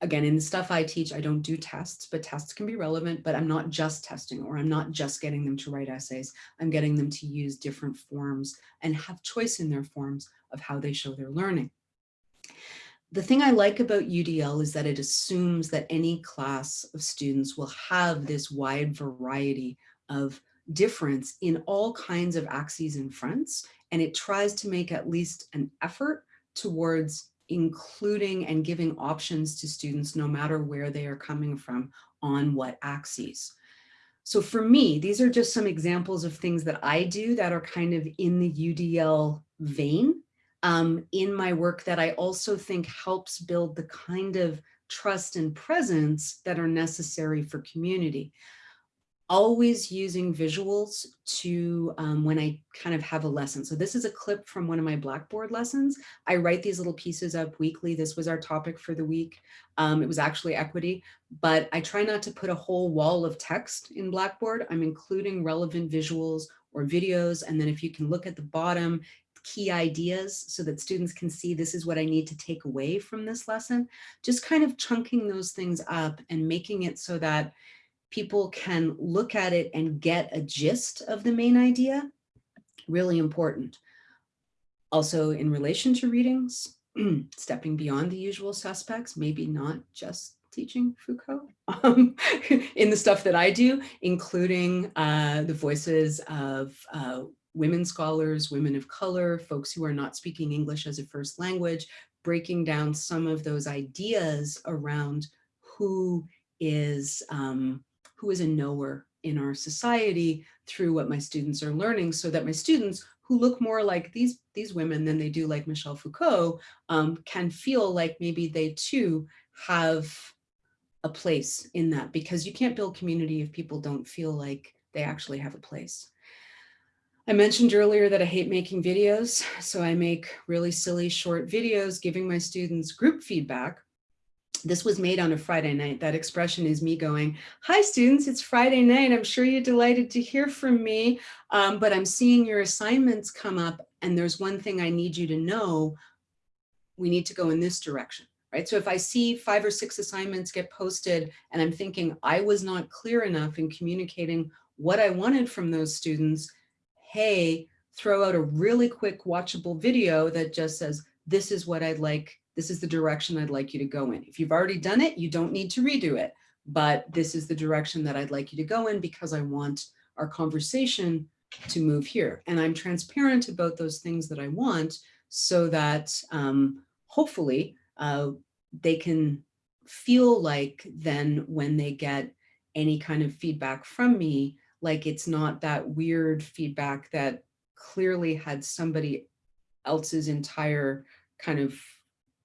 again, in the stuff I teach, I don't do tests, but tests can be relevant, but I'm not just testing or I'm not just getting them to write essays. I'm getting them to use different forms and have choice in their forms of how they show their learning. The thing I like about UDL is that it assumes that any class of students will have this wide variety of difference in all kinds of axes and fronts, and it tries to make at least an effort towards including and giving options to students no matter where they are coming from on what axes. So for me, these are just some examples of things that I do that are kind of in the UDL vein um, in my work that I also think helps build the kind of trust and presence that are necessary for community always using visuals to um, when I kind of have a lesson. So this is a clip from one of my Blackboard lessons. I write these little pieces up weekly. This was our topic for the week. Um, it was actually equity, but I try not to put a whole wall of text in Blackboard. I'm including relevant visuals or videos. And then if you can look at the bottom, key ideas so that students can see this is what I need to take away from this lesson, just kind of chunking those things up and making it so that people can look at it and get a gist of the main idea, really important. Also in relation to readings, stepping beyond the usual suspects, maybe not just teaching Foucault um, in the stuff that I do, including uh, the voices of uh, women scholars, women of color, folks who are not speaking English as a first language, breaking down some of those ideas around who is um, who is a knower in our society through what my students are learning so that my students who look more like these, these women than they do like Michel Foucault um, can feel like maybe they too have a place in that because you can't build community if people don't feel like they actually have a place. I mentioned earlier that I hate making videos, so I make really silly short videos giving my students group feedback this was made on a Friday night. That expression is me going, hi students, it's Friday night. I'm sure you're delighted to hear from me, um, but I'm seeing your assignments come up and there's one thing I need you to know. We need to go in this direction, right? So if I see five or six assignments get posted and I'm thinking I was not clear enough in communicating what I wanted from those students, hey, throw out a really quick watchable video that just says, this is what I'd like this is the direction I'd like you to go in. If you've already done it, you don't need to redo it, but this is the direction that I'd like you to go in because I want our conversation to move here. And I'm transparent about those things that I want so that um, hopefully uh, they can feel like then when they get any kind of feedback from me, like it's not that weird feedback that clearly had somebody else's entire kind of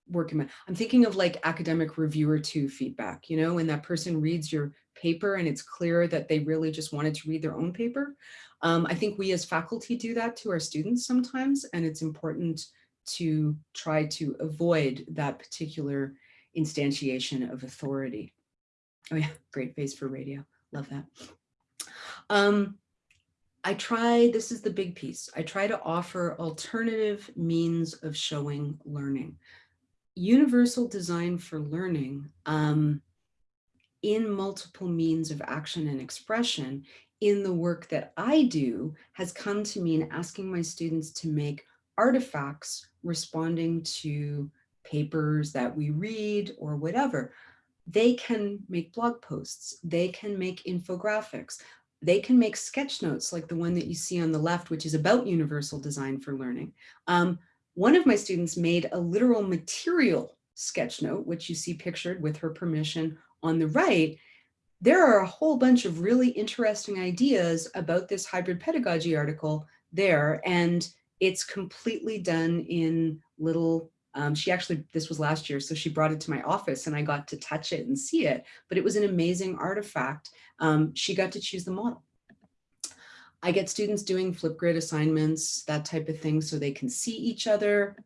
working I'm thinking of like academic reviewer two feedback, you know, when that person reads your paper and it's clear that they really just wanted to read their own paper. Um, I think we as faculty do that to our students sometimes, and it's important to try to avoid that particular instantiation of authority. Oh yeah, great face for radio. Love that. Um, I try, this is the big piece, I try to offer alternative means of showing learning. Universal design for learning um, in multiple means of action and expression in the work that I do has come to mean asking my students to make artifacts responding to papers that we read or whatever. They can make blog posts, they can make infographics, they can make sketch notes like the one that you see on the left, which is about universal design for learning. Um, one of my students made a literal material sketch note, which you see pictured with her permission on the right. There are a whole bunch of really interesting ideas about this hybrid pedagogy article there, and it's completely done in little um, she actually, this was last year, so she brought it to my office and I got to touch it and see it, but it was an amazing artifact. Um, she got to choose the model. I get students doing Flipgrid assignments, that type of thing, so they can see each other.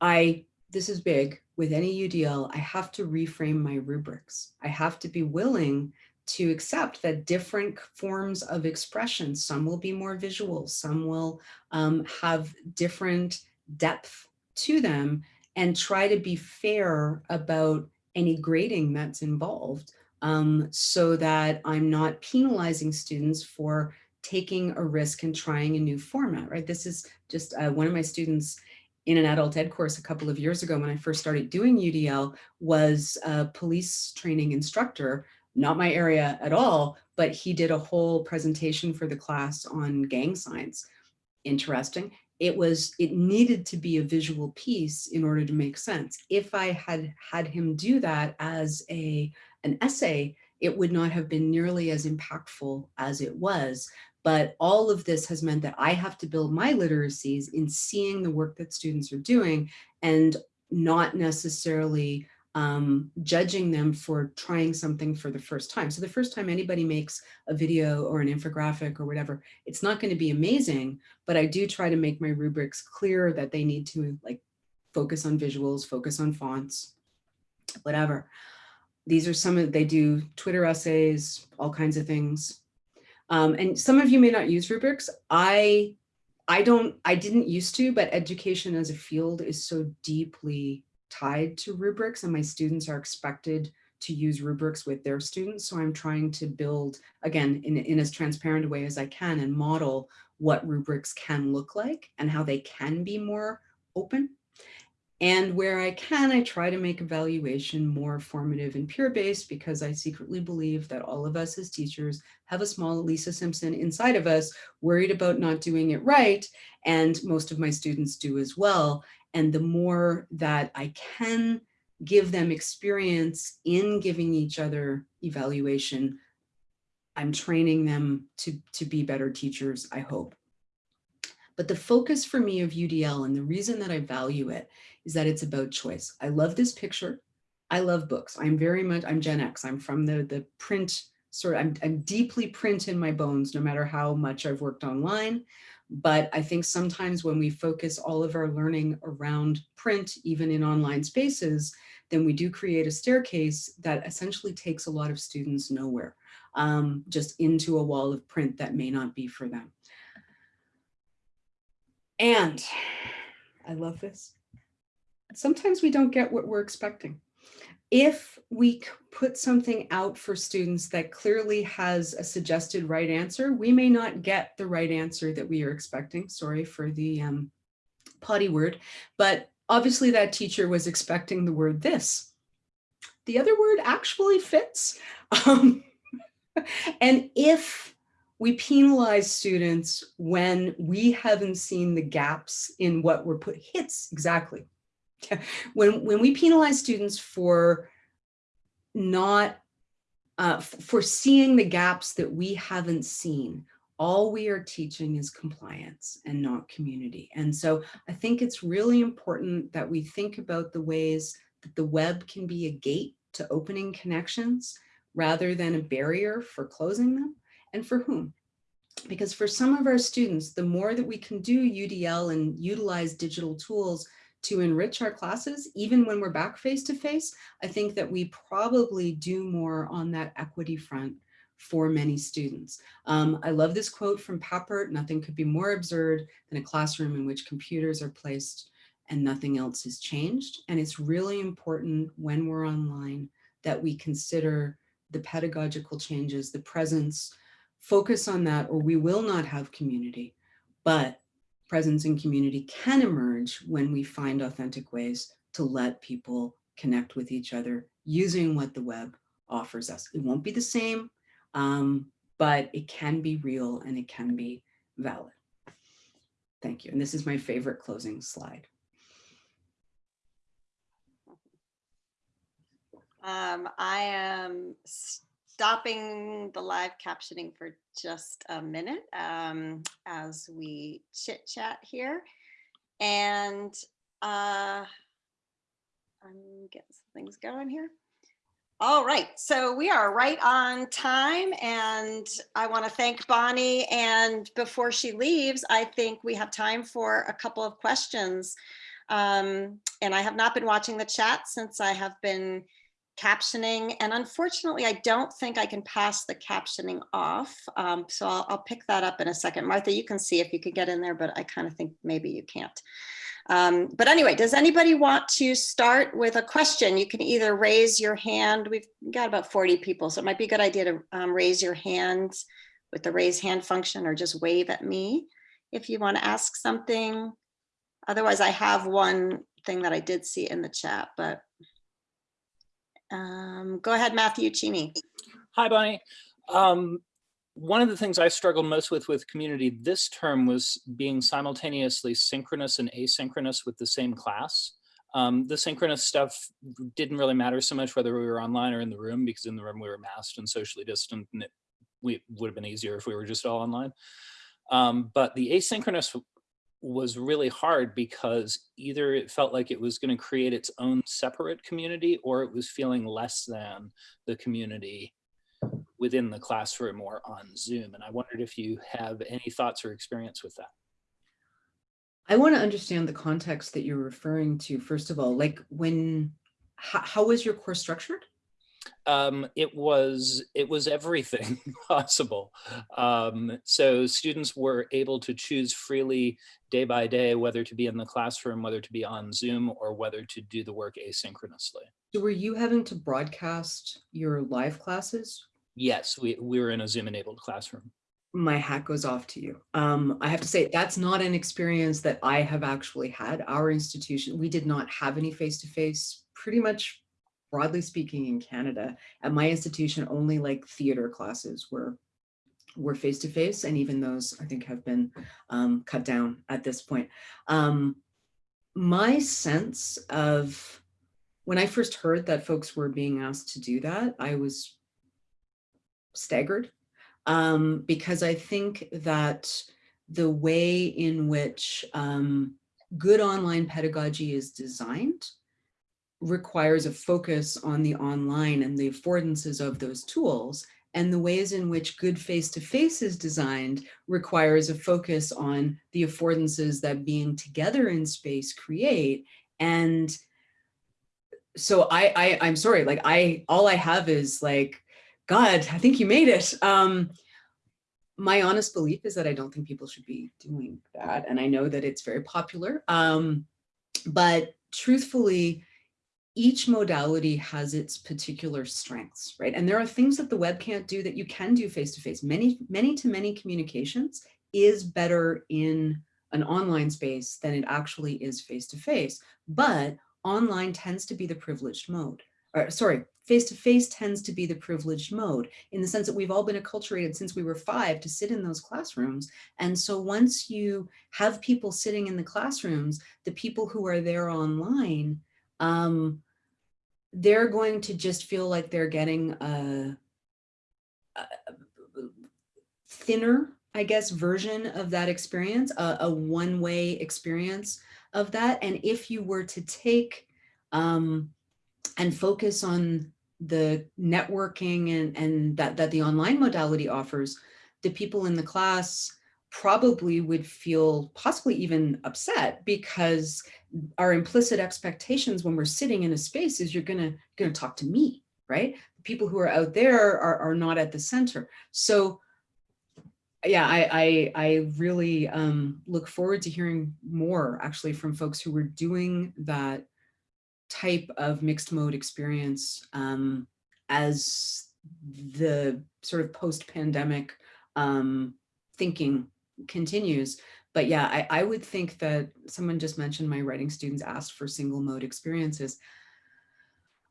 I this is big, with any UDL, I have to reframe my rubrics. I have to be willing to accept that different forms of expression, some will be more visual, some will um, have different depth to them and try to be fair about any grading that's involved um, so that I'm not penalizing students for taking a risk and trying a new format, right? This is just uh, one of my students in an adult ed course a couple of years ago when I first started doing UDL was a police training instructor, not my area at all, but he did a whole presentation for the class on gang signs. Interesting. It was, it needed to be a visual piece in order to make sense. If I had had him do that as a, an essay, it would not have been nearly as impactful as it was but all of this has meant that I have to build my literacies in seeing the work that students are doing and not necessarily um, judging them for trying something for the first time. So the first time anybody makes a video or an infographic or whatever, it's not going to be amazing, but I do try to make my rubrics clear that they need to like focus on visuals, focus on fonts, whatever. These are some of, they do Twitter essays, all kinds of things. Um, and some of you may not use rubrics. I, I don't, I didn't used to, but education as a field is so deeply tied to rubrics and my students are expected to use rubrics with their students. So I'm trying to build, again, in, in as transparent a way as I can and model what rubrics can look like and how they can be more open and where I can, I try to make evaluation more formative and peer-based because I secretly believe that all of us as teachers have a small Lisa Simpson inside of us worried about not doing it right. And most of my students do as well. And the more that I can give them experience in giving each other evaluation, I'm training them to, to be better teachers, I hope. But the focus for me of UDL and the reason that I value it is that it's about choice. I love this picture. I love books. I'm very much, I'm Gen X. I'm from the, the print sort of, I'm, I'm deeply print in my bones, no matter how much I've worked online. But I think sometimes when we focus all of our learning around print, even in online spaces, then we do create a staircase that essentially takes a lot of students nowhere, um, just into a wall of print that may not be for them. And I love this sometimes we don't get what we're expecting. If we put something out for students that clearly has a suggested right answer, we may not get the right answer that we are expecting. Sorry for the um, potty word, but obviously that teacher was expecting the word this. The other word actually fits. Um, and if we penalize students when we haven't seen the gaps in what we're put hits exactly when, when we penalize students for not, uh, for seeing the gaps that we haven't seen, all we are teaching is compliance and not community. And so I think it's really important that we think about the ways that the web can be a gate to opening connections rather than a barrier for closing them and for whom. Because for some of our students, the more that we can do UDL and utilize digital tools to enrich our classes, even when we're back face to face, I think that we probably do more on that equity front for many students. Um, I love this quote from Papert, nothing could be more absurd than a classroom in which computers are placed and nothing else is changed. And it's really important when we're online that we consider the pedagogical changes, the presence, focus on that, or we will not have community. But presence and community can emerge when we find authentic ways to let people connect with each other using what the web offers us. It won't be the same, um, but it can be real and it can be valid. Thank you. And this is my favorite closing slide. Um, I am stopping the live captioning for just a minute um, as we chit chat here. And uh, I'm getting some things going here. All right, so we are right on time and I want to thank Bonnie. And before she leaves, I think we have time for a couple of questions Um, and I have not been watching the chat since I have been captioning. And unfortunately, I don't think I can pass the captioning off. Um, so I'll, I'll pick that up in a second. Martha, you can see if you could get in there, but I kind of think maybe you can't. Um, but anyway, does anybody want to start with a question? You can either raise your hand. We've got about 40 people, so it might be a good idea to um, raise your hand with the raise hand function or just wave at me if you want to ask something. Otherwise, I have one thing that I did see in the chat, but um, go ahead, Matthew Cheney. Hi, Bonnie. Um, one of the things I struggled most with with community this term was being simultaneously synchronous and asynchronous with the same class. Um, the synchronous stuff didn't really matter so much whether we were online or in the room because in the room we were masked and socially distant and it we, would have been easier if we were just all online. Um, but the asynchronous was really hard because either it felt like it was going to create its own separate community or it was feeling less than the community within the classroom or on Zoom. And I wondered if you have any thoughts or experience with that. I want to understand the context that you're referring to, first of all, like when, how, how was your course structured? Um, it was it was everything possible. Um, so students were able to choose freely day by day whether to be in the classroom, whether to be on Zoom, or whether to do the work asynchronously. So were you having to broadcast your live classes? Yes, we, we were in a Zoom enabled classroom. My hat goes off to you. Um, I have to say that's not an experience that I have actually had. Our institution, we did not have any face-to-face -face, pretty much broadly speaking in Canada. At my institution, only like theater classes were were face-to-face and even those I think have been um, cut down at this point. Um, my sense of when I first heard that folks were being asked to do that, I was staggered um, because I think that the way in which um, good online pedagogy is designed requires a focus on the online and the affordances of those tools and the ways in which good face-to-face -face is designed requires a focus on the affordances that being together in space create. And so I, I i'm sorry like i all i have is like god i think you made it. Um my honest belief is that i don't think people should be doing that and i know that it's very popular um but truthfully each modality has its particular strengths, right? And there are things that the web can't do that you can do face-to-face. -face. Many, many to many communications is better in an online space than it actually is face-to-face. -face. But online tends to be the privileged mode. Or, sorry, face-to-face -face tends to be the privileged mode in the sense that we've all been acculturated since we were five to sit in those classrooms. And so once you have people sitting in the classrooms, the people who are there online um, they're going to just feel like they're getting a, a thinner, I guess, version of that experience, a, a one-way experience of that. And if you were to take um, and focus on the networking and, and that, that the online modality offers, the people in the class probably would feel possibly even upset because our implicit expectations when we're sitting in a space is you're gonna gonna talk to me, right? The people who are out there are, are not at the center. So yeah, I, I, I really um, look forward to hearing more actually from folks who were doing that type of mixed mode experience um, as the sort of post-pandemic um, thinking continues. But yeah, I, I would think that someone just mentioned my writing students asked for single mode experiences.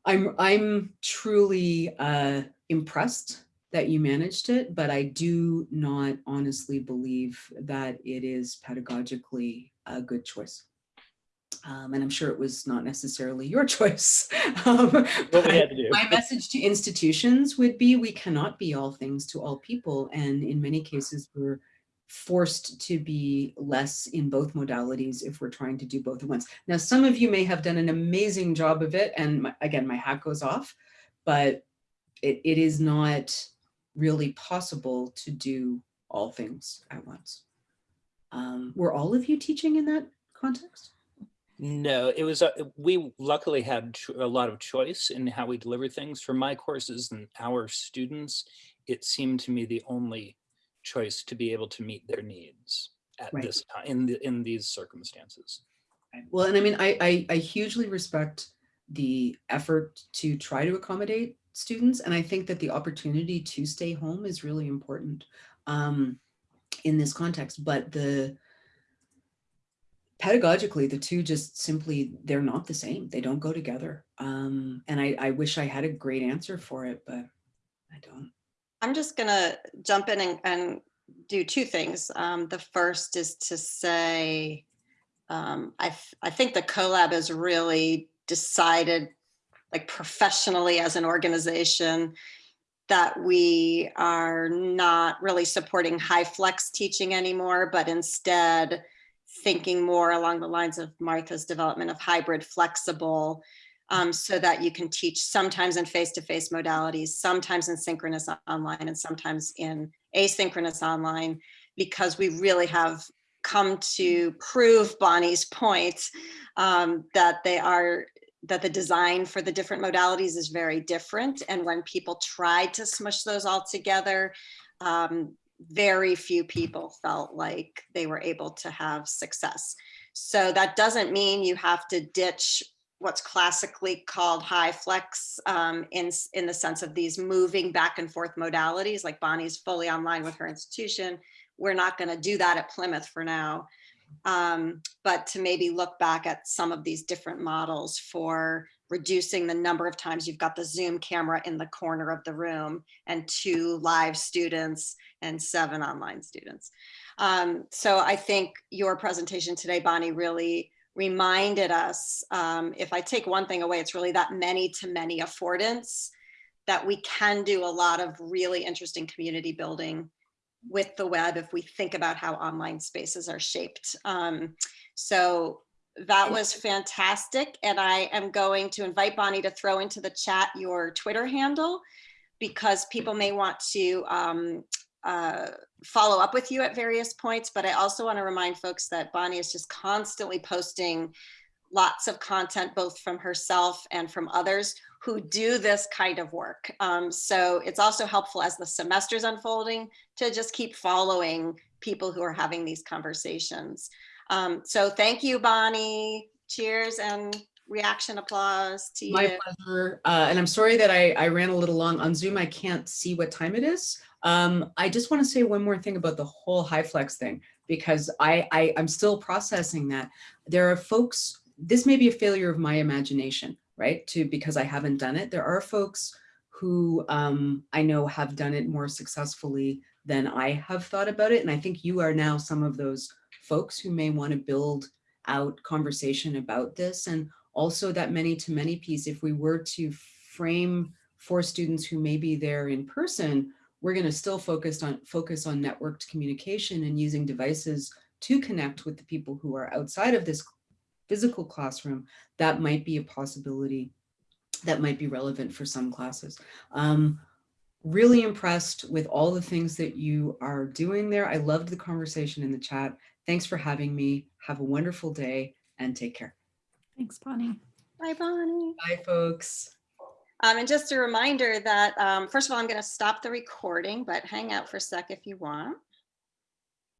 I'm, I'm truly uh, impressed that you managed it, but I do not honestly believe that it is pedagogically a good choice. Um, and I'm sure it was not necessarily your choice. um, my message to institutions would be we cannot be all things to all people. And in many cases, we're forced to be less in both modalities if we're trying to do both at once. Now, some of you may have done an amazing job of it. And my, again, my hat goes off, but it, it is not really possible to do all things at once. Um, were all of you teaching in that context? No, it was, uh, we luckily had a lot of choice in how we deliver things. For my courses and our students, it seemed to me the only choice to be able to meet their needs at Right. this time, in, the- in these circumstances. Well, and I mean, I, I, I hugely respect the effort to try to accommodate students. And I think that the opportunity to stay home is really important um, in this context. But the pedagogically, the two just simply, they're not the same. They don't go together. Um, and I, I wish I had a great answer for it, but I don't. I'm just gonna jump in and, and do two things. Um, the first is to say, um, I, I think the CoLab has really decided, like professionally as an organization, that we are not really supporting HyFlex teaching anymore, but instead thinking more along the lines of Martha's development of hybrid flexible um, so that you can teach sometimes in face-to-face modalities, sometimes in synchronous online, and sometimes in asynchronous online, because we really have come to prove Bonnie's point um, that they are that the design for the different modalities is very different. And when people tried to smush those all together, um, very few people felt like they were able to have success. So that doesn't mean you have to ditch what's classically called HyFlex um, in, in the sense of these moving back and forth modalities, like Bonnie's fully online with her institution. We're not going to do that at Plymouth for now. Um, but to maybe look back at some of these different models for reducing the number of times you've got the Zoom camera in the corner of the room and two live students and seven online students. Um, so I think your presentation today, Bonnie, really reminded us, um, if I take one thing away, it's really that many to many affordance that we can do a lot of really interesting community building with the web if we think about how online spaces are shaped. Um, so that was fantastic. And I am going to invite Bonnie to throw into the chat your Twitter handle because people may want to um, uh, follow up with you at various points. But I also want to remind folks that Bonnie is just constantly posting lots of content, both from herself and from others who do this kind of work. Um, so it's also helpful as the semester's unfolding to just keep following people who are having these conversations. Um, so thank you, Bonnie. Cheers and reaction applause to you. My pleasure. Uh, and I'm sorry that I, I ran a little long on Zoom. I can't see what time it is. Um, I just want to say one more thing about the whole HyFlex thing, because I, I, I'm still processing that. There are folks, this may be a failure of my imagination, right? To, because I haven't done it. There are folks who um, I know have done it more successfully than I have thought about it. And I think you are now some of those folks who may want to build out conversation about this. And also that many to many piece, if we were to frame for students who may be there in person, we're going to still focus on focus on networked communication and using devices to connect with the people who are outside of this physical classroom. That might be a possibility that might be relevant for some classes. Um, really impressed with all the things that you are doing there. I loved the conversation in the chat. Thanks for having me. Have a wonderful day and take care. Thanks, Bonnie. Bye, Bonnie. Bye, folks. Um, and just a reminder that, um, first of all, I'm going to stop the recording, but hang out for a sec if you want.